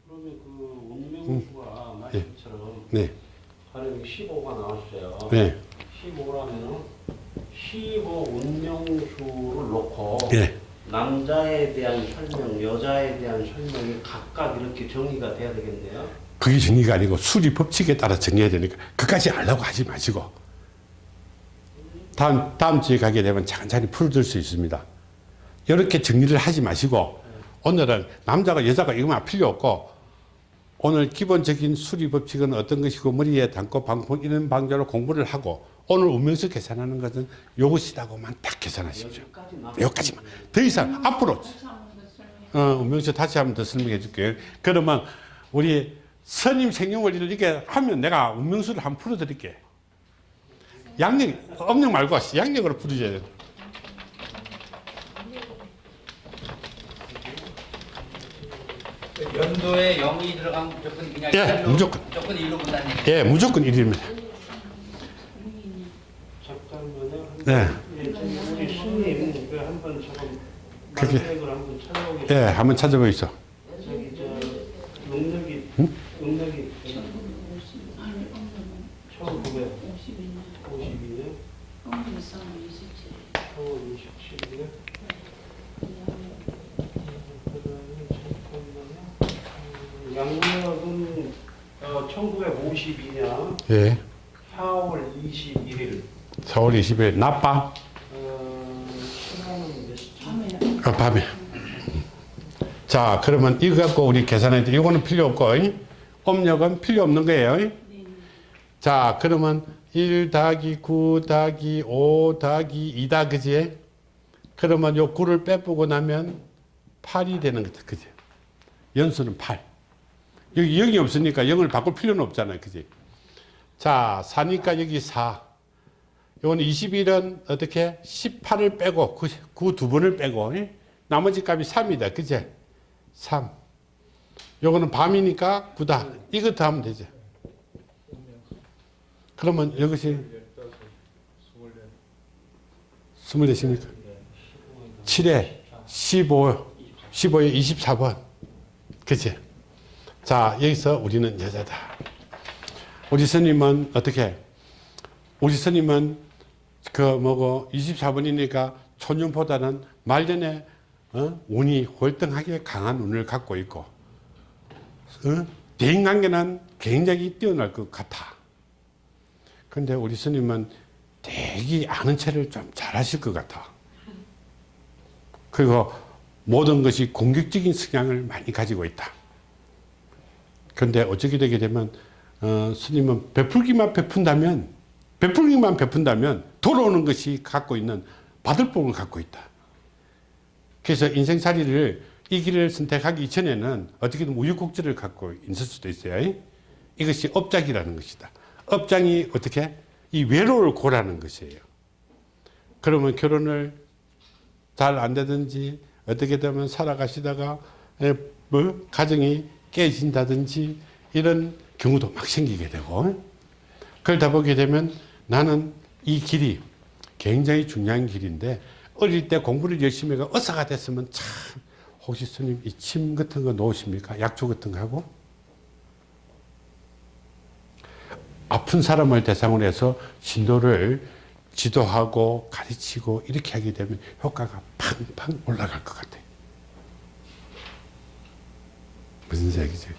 그러면 그 운명수가 말씀처럼 네. 하는 15가 나왔어요. 네. 15라면은 15 운명수를 놓고 예. 남자에 대한 설명, 여자에 대한 설명이 각각 이렇게 정의가 돼야 되겠네요. 그게 정리가 아니고 수리 법칙에 따라 정리해야 되니까 그까지 알라고 하지 마시고 다음 다음 주에 가게 되면 차근차근 풀어줄 수 있습니다. 이렇게 정리를 하지 마시고 오늘은 남자가 여자가 이거만 필요 없고 오늘 기본적인 수리 법칙은 어떤 것이고 머리에 담고 방풍 이런 방법으로 공부를 하고 오늘 운명수 계산하는 것은 요것이다고만 딱 계산하십시오. 여기까지만 더 이상 앞으로 어, 운명수 다시 한번 더 설명해 줄게요. 그러면 우리 선임 생년월일을 이렇게 하면 내가 운명수를 한번 풀어드릴게. 양력, 음력 말고 양력으로 풀어줘야 돼. 연도에 0이 들어가면 무조건 그냥 예, 일로, 무조건. 무조건 일로 본다는 얘기. 예, 무조건 1입니다. 잠깐만요. 네. 예, 한번 그게- 한번 찾아보겠습니다. 예, 한번 능력이 능력이 1952년 4월 27일에 양력은 어, 1952년 예, 4월 21일 4월 20일 낮밤, 어? 아, 밤에. 자, 그러면 이거 갖고 우리 계산해야 돼. 이거는 필요 없고, 이? 음력은 필요 없는 거예요. 이? 자, 그러면 1 더하기 9 더하기 5 더하기 2다, 그지? 그러면 요 9를 빼보고 나면 8이 되는 거다, 그지? 연수는 8. 여기 0이 없으니까 0을 바꿀 필요는 없잖아요, 그지? 자, 4니까 여기 4. 요거는 21은 어떻게? 18을 빼고, 9, 두 번을 빼고, 이? 나머지 값이 3이다. 그제? 3. 요거는 밤이니까 9다. 이것도 하면 되죠. 그러면 이것이 24입니까? 7에 15, 15에 24번. 그치? 자, 여기서 우리는 여자다. 우리 스님은 어떻게? 우리 스님은 그 뭐고 24번이니까 초년보다는 말년에 어? 운이 월등하게 강한 운을 갖고 있고 어? 대인관계는 굉장히 뛰어날 것 같아. 근데 우리 스님은 되게 아는 체를 좀 잘하실 것 같아. 그리고 모든 것이 공격적인 성향을 많이 가지고 있다. 근데 어떻게 되게 되면 어, 스님은 베풀기만 베푼다면 베풀기만 베푼다면 돌아오는 것이 갖고 있는 받을 복을 갖고 있다. 그래서 인생살이를 이 길을 선택하기 이전에는 어떻게든 우유곡절을 갖고 있을 수도 있어요. 이것이 업장이라는 것이다. 업장이 어떻게? 이 외로울 고라는 것이에요. 그러면 결혼을 잘 안 되든지 어떻게 되면 살아가시다가 에, 뭐 가정이 깨진다든지 이런 경우도 막 생기게 되고 그러다 보게 되면 나는 이 길이 굉장히 중요한 길인데 어릴 때 공부를 열심히 해가 의사가 됐으면 참 혹시 스님 이 침 같은 거 놓으십니까? 약초 같은 거 하고? 아픈 사람을 대상으로 해서 진도를 지도하고 가르치고 이렇게 하게 되면 효과가 팡팡 올라갈 것 같아요. 무슨 얘기죠?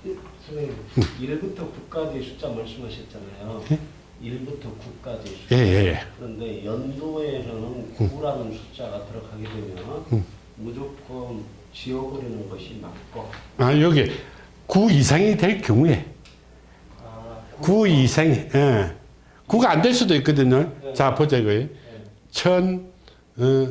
선생님 1부터 9까지 숫자 말씀하셨잖아요. 예? 1부터 9까지 숫자. 예, 예, 예. 그런데 연도에서는 9라는 숫자가 들어가게 되면 무조건 지워버리는 것이 맞고 아, 여기 9 이상이 될 경우에 아, 9 이상이, 예. 9가 안 될 수도 있거든요. 자, 보자, 이거. 천, 어,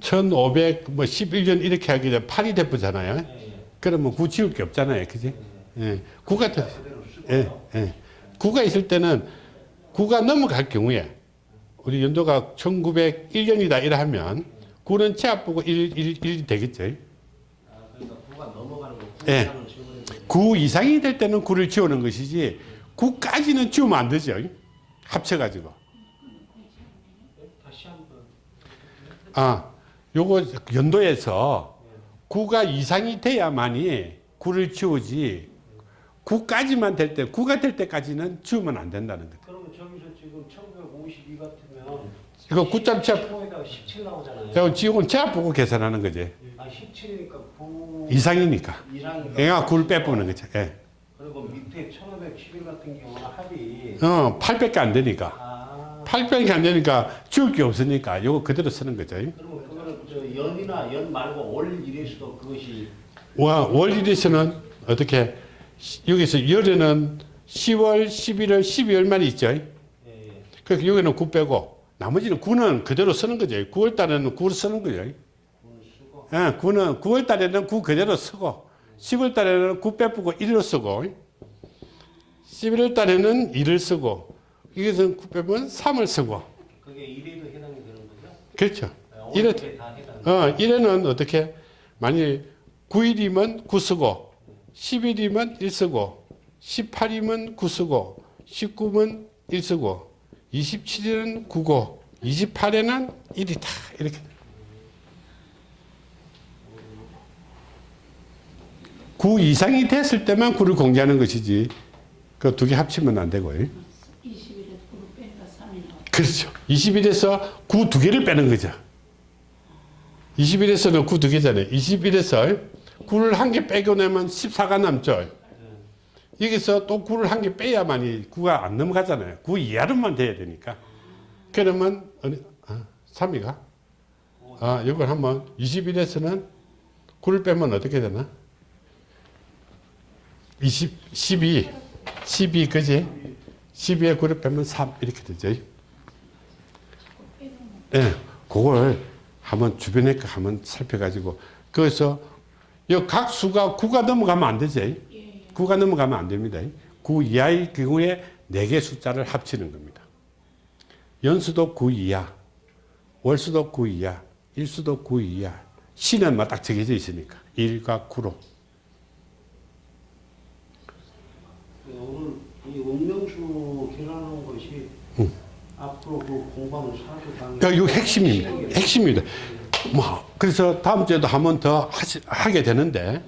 1500, 뭐, 11년 이렇게 하게 되면 8이 돼보잖아요. 예, 예. 그러면 9 지울 게 없잖아요. 그지? 예. 9가, 더, 쓰고 예, 예. 9가 있을 때는 9가 넘어갈 경우에 우리 연도가 1901년이다 이라 하면 9는 제압 보고 1, 1, 1이 되겠죠. 아, 그러니까 9가 넘어가는 거9 예. 이상은 지워버리는 거예요. 9 이상이 될 때는 9를 지우는 것이지 9까지는 지우면 안 되죠. 합쳐가지고. 다시 한번 아, 요거 연도에서 9가 이상이 돼야만이 9를 지우지 9까지만 될 때, 9가 될 때까지는 지우면 안 된다는 거죠. 그러면 저기서 지금 1952 같으면 이거 9점 제압, 15에다가 17 나오잖아요. 이거 지우고 제압 보고 계산하는 거지. 아 17이니까 9 이상이니까. 이상이니까 얘가 9를 빼보는 거죠. 예. 그리고 밑에 1511 같은 경우는 합이 어, 8밖에 안 되니까. 아 8밖에 안 되니까 지울 게 없으니까 요거 그대로 쓰는 거죠. 그러면 그거는 저 연이나 연 말고 월 일에서도 그것이 와, 월일에서는 어떻게 시- 여기서 열에는 10월, 11월, 12월만 있죠. 예, 예. 그래서 여기는 9 빼고 나머지는 9는 그대로 쓰는 거죠. 9월 달에는 9를 쓰는 거죠. 예, 9는 9월 달에는 9 그대로 쓰고 10월 달에는 9 빼고 1로 쓰고 11월 달에는 2를 쓰고 여기서 9 빼면 3을 쓰고 그게 일에도 해당이 되는 거죠? 그렇죠. 다 해당. 어, 1에는 어떻게 만일 9일이면 9 쓰고 10일이면 1 쓰고 18이면 9 쓰고 19면 1 쓰고 27일은 9고 28에는 1이다. 이렇게. 9 이상이 됐을 때만 9를 공개하는 것이지. 그 두 개 합치면 안 되고요 20일에 9를 빼니까 3이 나와. 그렇죠. 20일에서 9두 개를 빼는 거죠. 20일에서는 9두 개잖아요. 20일에서 9를 한 개 빼고 나면 14가 남죠 여기서 또 9를 한 개 빼야만이 9가 안 넘어가잖아요. 9 이하로만 돼야 되니까. 그러면 어느, 아, 3위가? 아 이걸 한번 20일에서는 9를 빼면 어떻게 되나? 20, 12 12 그지? 12에 9를 빼면 3 이렇게 되죠. 예, 그걸 한번 주변에 거 한번 살펴가지고 거기서 이 각 수가 9가 넘어가면 안 되지. 9가 넘어가면 안 됩니다. 9 이하의 경우에 4개 숫자를 합치는 겁니다. 연수도 9 이하, 월수도 9 이하, 일수도 9 이하, 시는 막딱 정해져 있으니까 1과 9로. 오늘 이 운명수 계산하는 것이 앞으로 그 사주 강 야, 이거 핵심입니다. 핵심입니다. 뭐 그래서 다음 주에도 한 번 더 하게 되는데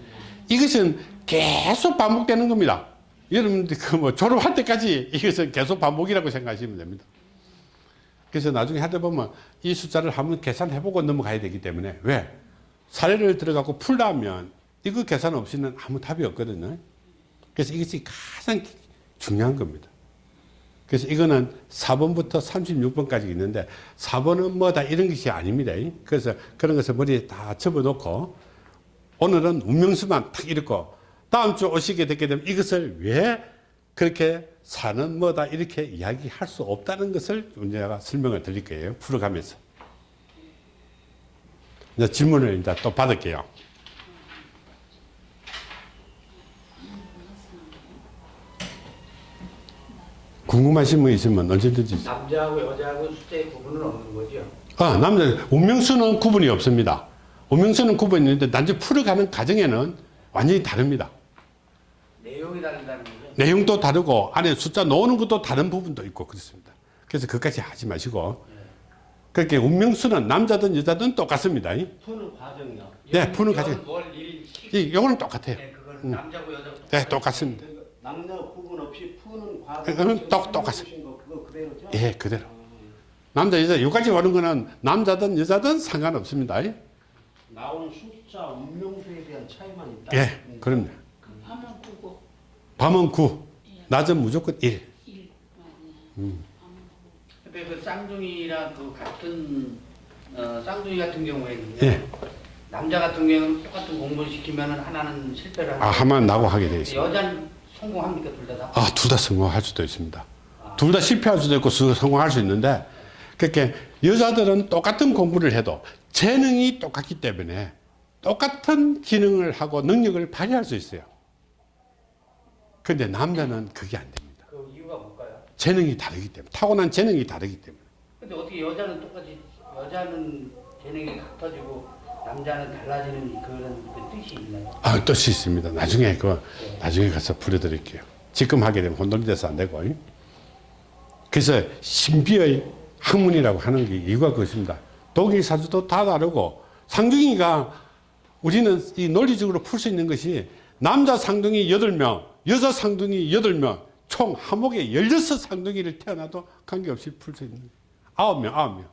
이것은 계속 반복되는 겁니다. 여러분들 그 뭐 졸업할 때까지 이것은 계속 반복이라고 생각하시면 됩니다. 그래서 나중에 하다 보면 이 숫자를 한번 계산해보고 넘어가야 되기 때문에 왜 사례를 들어가고 풀다면 이거 계산 없이는 아무 답이 없거든요. 그래서 이것이 가장 중요한 겁니다. 그래서 이거는 4번부터 36번까지 있는데 4번은 뭐다 이런 것이 아닙니다. 그래서 그런 것을 머리에 다 접어놓고 오늘은 운명수만 탁 읽고 다음 주 오시게 되게 되면 이것을 왜 그렇게 사는 뭐다 이렇게 이야기할 수 없다는 것을 제가 설명을 드릴 거예요. 풀어가면서. 이제 질문을 이제 또 받을게요. 궁금하신 분 있으면 언제든지 남자하고 여자하고 숫자의 구분은 없는 거죠. 아, 남자, 운명수는 구분이 없습니다. 운명수는 구분이 있는데 단지 풀어가는 과정에는 완전히 다릅니다. 내용이 다른다는 거죠. 내용도 다르고 안에 숫자 놓는 것도 다른 부분도 있고 그렇습니다. 그래서 그까지 하지 마시고 그렇게 운명수는 남자든 여자든 똑같습니다. 푸는 과정이요. 네, 푸는 과정. 이 요거는 똑같아요. 네, 그건 남자고 여자고. 네, 똑같습니다. 그러니까 남녀 구분 없이 푸는 그거는 과정. 똑- 똑같습니다. 거 그거 그대로죠? 예, 그대로. 남자, 여자, 여기까지 오는 거는 남자든 여자든 상관없습니다. 나온 숫자 운명수에 대한 차이만 있다. 예, 그럼요. 밤은 9고 밤은 9, 낮은 무조건 1. 1. 근데 그 쌍둥이랑 그 같은 어, 쌍둥이 같은 경우에는 예. 남자 같은 경우는 똑같은 공부를 시키면 하나는 실패를 아, 하면 나고 하게 되어 있습니다. 여자는 성공합니까 둘 다? 다? 아, 둘 다 성공할 수도 있습니다. 둘다 실패할 수도 있고 수- 성공할 수 있는데 그렇게 여자들은 똑같은 공부를 해도 재능이 똑같기 때문에 똑같은 기능을 하고 능력을 발휘할 수 있어요. 근데 남자는 그게 안 됩니다. 그 이유가 뭘까요? 재능이 다르기 때문에 타고난 재능이 다르기 때문에 근데 어떻게 여자는 똑같이 여자는 재능이 같아지고 남자는 달라지는 그런 그 뜻이 있나요? 아, 뜻이 있습니다. 나중에 그 나중에 가서 풀어드릴게요. 지금 하게 되면 혼돈이 돼서 안 되고. 그래서 신비의 학문이라고 하는 게 이유가 그것입니다. 동일 사주도 다 다르고 쌍둥이가 우리는 이 논리적으로 풀 수 있는 것이 남자 쌍둥이 8명, 여자 쌍둥이 8명, 총 한목에 16쌍둥이를 태어나도 관계없이 풀 수 있는 거예요. 9명, 9명.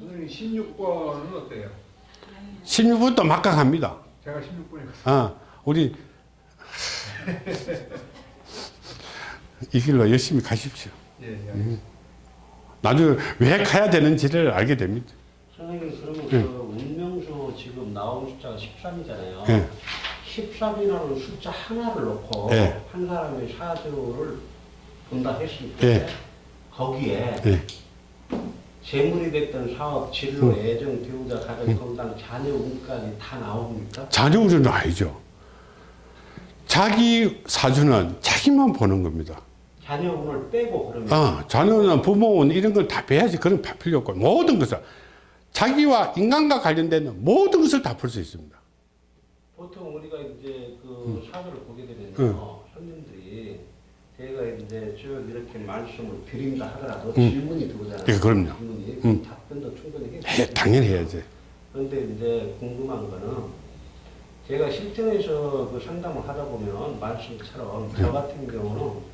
선생님 16번은 어때요? 16분도 막강합니다. 제가 16번이거든요. 아, 우리 이 길로 열심히 가십시오. 예, 예. 나중에 왜 가야 되는지를 알게 됩니다. 선생님 그러면 예. 그 운명수 지금 나온 숫자가 13이잖아요. 예. 13이라는 숫자 하나를 놓고 예. 한 사람의 사주를 본다 했을 때 예. 거기에 예. 재물이 됐던 사업, 진로, 애정, 배우자, 가정, 건강, 자녀 운까지 다 나옵니까? 자녀 운은 아니죠. 자기 사주는 자기만 보는 겁니다. 자녀 운을 빼고 그러면 아, 자녀는 부모운 이런 걸 다 빼야지 그런 다 필요 없고 모든 것을 자기와 인간과 관련된 모든 것을 다 풀 수 있습니다. 보통 우리가 이제 음. 그 사주를 보게 되면요, 손님들이 제가 이제 쭉 이렇게 말씀을 드린다 하더라도 질문이 들어오잖아요. 예, 그럼요. 질문이 음. 답변도 충분히 해, 당연히 해야지. 그런데 이제 궁금한 거는 제가 실전에서 그 상담을 하다 보면 말씀처럼 저 같은 경우는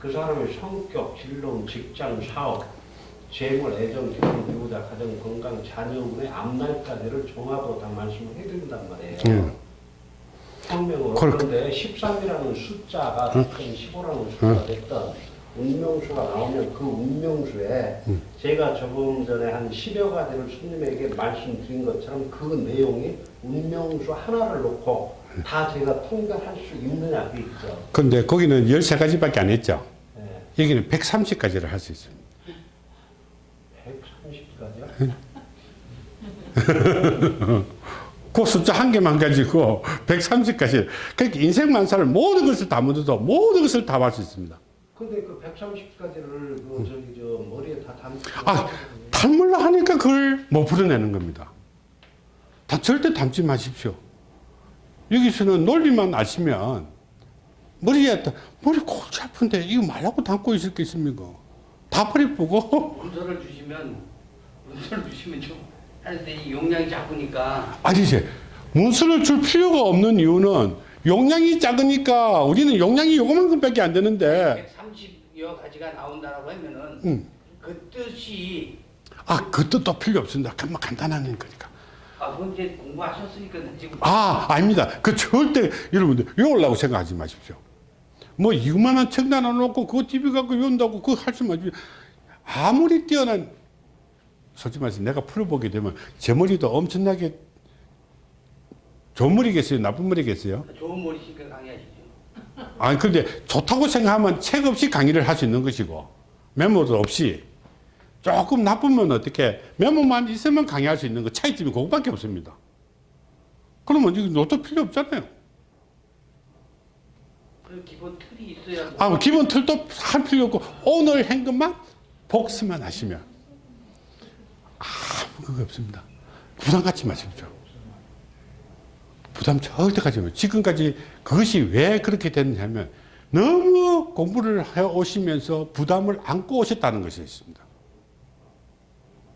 그 사람의 성격, 진로, 직장, 사업, 재물, 애정, 결혼, 배우자, 가정, 건강, 자녀운의 앞날까지를 종합으로 다 말씀을 해드린단 말이에요. 예. 성명으로 그걸- 그런데 13이라는 숫자가 됐든 15라는 숫자가 됐든 운명수가 나오면 그 운명수에 제가 조금 전에 한 10여 가지를 손님에게 말씀드린 것처럼 그 내용이 운명수 하나를 놓고 다 제가 통달할 수 있느냐 그 있죠. 근데 거기는 13가지밖에 안 했죠. 예. 여기는 130가지를 할 수 있습니다. 130가지요? 그 숫자 한 개만 가지고 130가지. 그렇게 인생 만사를 모든 것을 다 묻어도 모든 것을 다 할 수 있습니다. 근데 그 130가지를 그 저기 저 머리에 다 담고 아, 담으려 하니까 그걸 못 풀어내는 겁니다. 다 절대 담지 마십시오. 여기서는 논리만 아시면 머리에 다- 머리 골치 아픈데 이거 말라고 담고 있을겠습니까? 다 버리 보고 문서를 주시면 문서를 주시면 좀 하는데 이 용량이 작으니까 아니 이제 문서를 줄 필요가 없는 이유는 용량이 작으니까 우리는 용량이 요거만큼밖에 안 되는데 130여 가지가 나온다라고 하면은 음. 그 뜻이 아그 뜻도 필요 없습니다. 그만 간단한 거니까. 아 공부하셨으니까 지금 아, 아닙니다. 그 절대 여러분들 외우려고 생각하지 마십시오. 뭐 이만한 책 하나 놓고 그거 TV 갖고 외운다고 그거 할수 마십시오. 아무리 뛰어난 솔직히 말해서 내가 풀어보게 되면 제 머리도 엄청나게 좋은 머리겠어요? 나쁜 머리겠어요? 좋은 머리니까 강의하시죠. 아니 근데 좋다고 생각하면 책 없이 강의를 할 수 있는 것이고 메모도 없이 조금 나쁘면 어떻게 메모만 있으면 강의할 수 있는 거 차이점이 그거밖에 없습니다. 그러면 이거 노트 필요 없잖아요. 그 기본 틀이 있어야 아, 뭐 기본 틀도 할 필요 없고 오늘 한 것만 복습만 하시면 아무 그거 없습니다. 부담 갖지 마십시오. 부담 절대 갖지 마십시오. 지금까지 그것이 왜 그렇게 됐냐면 너무 공부를 해 오시면서 부담을 안고 오셨다는 것이 있습니다.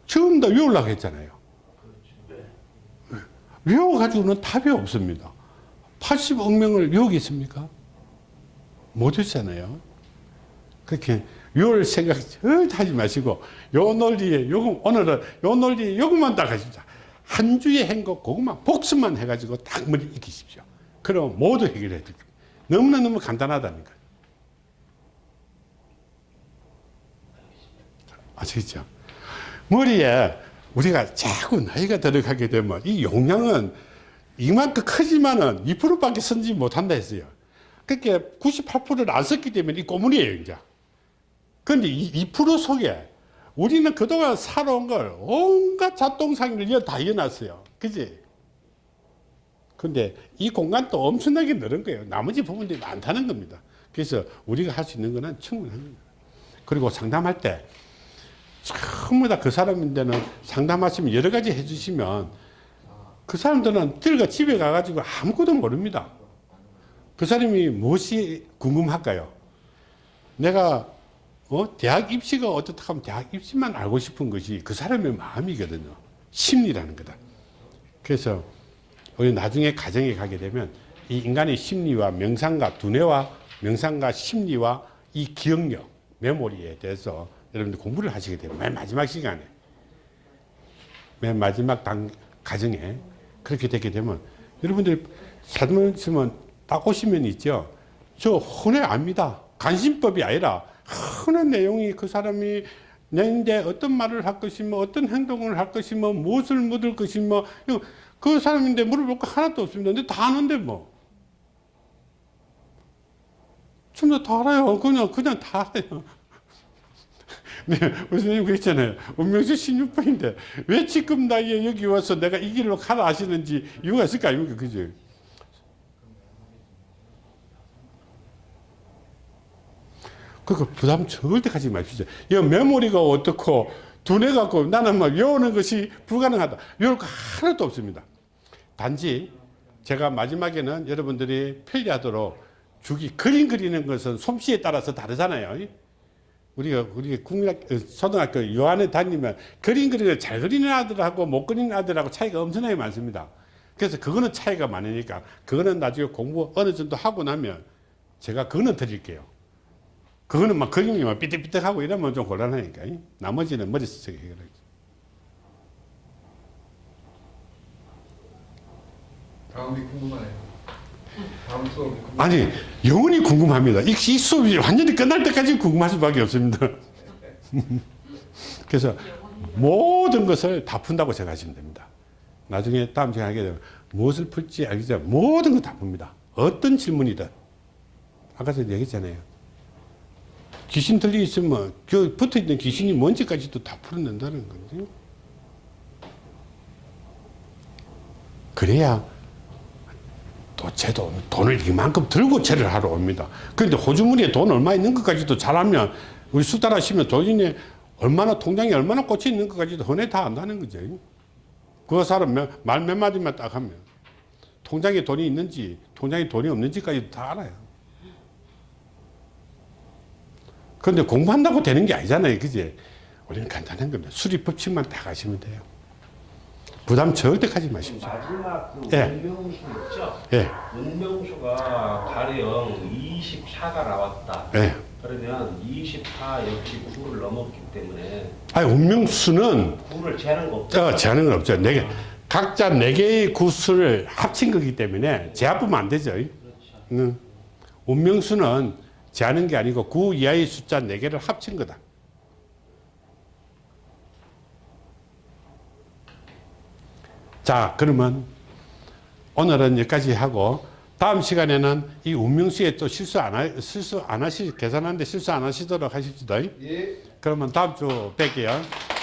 처음 다 외우려고 했잖아요. 네. 외워가지고는 답이 없습니다. 80억 명을 외우겠습니까? 못 했잖아요. 그렇게 요럴 생각 절대 하지 마시고 요 논리에 요거 오늘은 요 논리에 요것만 딱 하십시오. 한 주에 한거 그것만 복습만 해가지고 딱 머리 익히십시오. 그럼 모두 해결해 드릴게요. 너무나 너무 간단하다니까. 아시겠죠? 머리에 우리가 자꾸 나이가 들어가게 되면 이 용량은 이만큼 크지만은 2%밖에 쓰지 못한다 했어요. 그렇게 98%를 안 썼기 때문에 이 꼬물이에요, 이제. 이2% 속에 우리는 그동안 살아온 걸 온갖 잡동사니를 다 이어놨어요. 그지? 근데 이 공간도 엄청나게 늘은 거예요. 나머지 부분들이 많다는 겁니다. 그래서 우리가 할 수 있는 거는 충분한 겁니다. 그리고 상담할 때 전부 다 그 사람인데는 상담하시면 여러 가지 해주시면 그 사람들은 들가 집에 가가지고 아무것도 모릅니다. 그 사람이 무엇이 궁금할까요? 내가 어? 대학 입시가 어떻다 하면 대학 입시만 알고 싶은 것이 그 사람의 마음이거든요. 심리라는 거다. 그래서 우리 나중에 가정에 가게 되면 이 인간의 심리와 명상과 두뇌와 명상과 심리와 이 기억력, 메모리에 대해서 여러분들 공부를 하시게 되면 맨 마지막 시간에 맨 마지막 당 가정에 그렇게 되게 되면 여러분들 사무치면 딱 오시면 있죠. 저 흔해 압니다. 간신법이 아니라 흔한 내용이 그 사람이 내인데 어떤 말을 할 것이며 어떤 행동을 할 것이며 무엇을 묻을 것이며 그 사람인데 물어볼 거 하나도 없습니다. 근데 다 아는데 뭐. 전부 다 알아요. 그냥 그냥 다 알아요. 네, 선생님 그랬잖아요. 운명수 16번인데 왜 지금 나이에 여기 와서 내가 이 길로 가라 하시는지 이유가 있을 거 아닙니까? 그죠? 그거 부담 절대 가지 마십시오. 이 메모리가 어떻고 두뇌 갖고 나는 뭐 외우는 것이 불가능하다. 외울 거 하나도 없습니다. 단지 제가 마지막에는 여러분들이 편리하도록 주기 그림 그리는 것은 솜씨에 따라서 다르잖아요. 우리가 우리 국민학 어, 초등학교 요한에 다니면 그림 그리는 걸잘 그리는 아들하고 못 그리는 아들하고 차이가 엄청나게 많습니다. 그래서 그거는 차이가 많으니까 그거는 나중에 공부 어느 정도 하고 나면 제가 그거는 드릴게요. 그거는 막 그림이 막 삐뚤삐뚤하고 이러면 좀 곤란하니까. 나머지는 머릿속에 해결하죠. 다음이 궁금하네요. 다음 수업이 궁금. 아니 영원히 궁금합니다. 이, 이 수업이 완전히 끝날 때까지 궁금할 수밖에 없습니다. 그래서 모든 것을 다 푼다고 생각하시면 됩니다. 나중에 다음 시간에 하게 되면 무엇을 풀지 알기 전에 모든 걸다 풉니다. 어떤 질문이든. 아까도 얘기했잖아요. 귀신 들리 있으면 그 붙어 있는 귀신이 뭔지까지도 다 풀어낸다는 거지. 그래야 또 쟤도 돈을 이만큼 들고 채를 하러 옵니다. 그런데 호주머니에 돈 얼마 있는 것까지도 잘하면 우리 수달하시면 돈이 얼마나 통장에 얼마나 꽂혀 있는 것까지도 흔해 다 안다는 거죠. 그 사람 말몇 마디만 딱 하면 통장에 돈이 있는지 통장에 돈이 없는지까지도 다 알아요. 그런데 공부한다고 되는 게 아니잖아요. 그지? 우리는 간단한 겁니다. 수리 법칙만 딱 하시면 돼요. 부담 절대 가지 마십시오. 마지막 그 예. 운명수 있죠? 예, 운명수가 가령 24가 나왔다. 예. 그러면 24 역시 9를 넘었기 때문에 아니, 운명수는 9를 재는 거 없죠. 어, 제한은 없죠. 네 개, 각자 네 개의 구수를 합친 거기 때문에 제합하면 안 되죠. 응. 운명수는 제하는 게 아니고 구 이하의 숫자 네 개를 합친 거다. 자, 그러면 오늘은 여기까지 하고 다음 시간에는 이 운명수에 또 실수 안 하, 실수 안 하시, 계산하는데 실수 안 하시도록 하십시다. 예. 그러면 다음 주 뵐게요.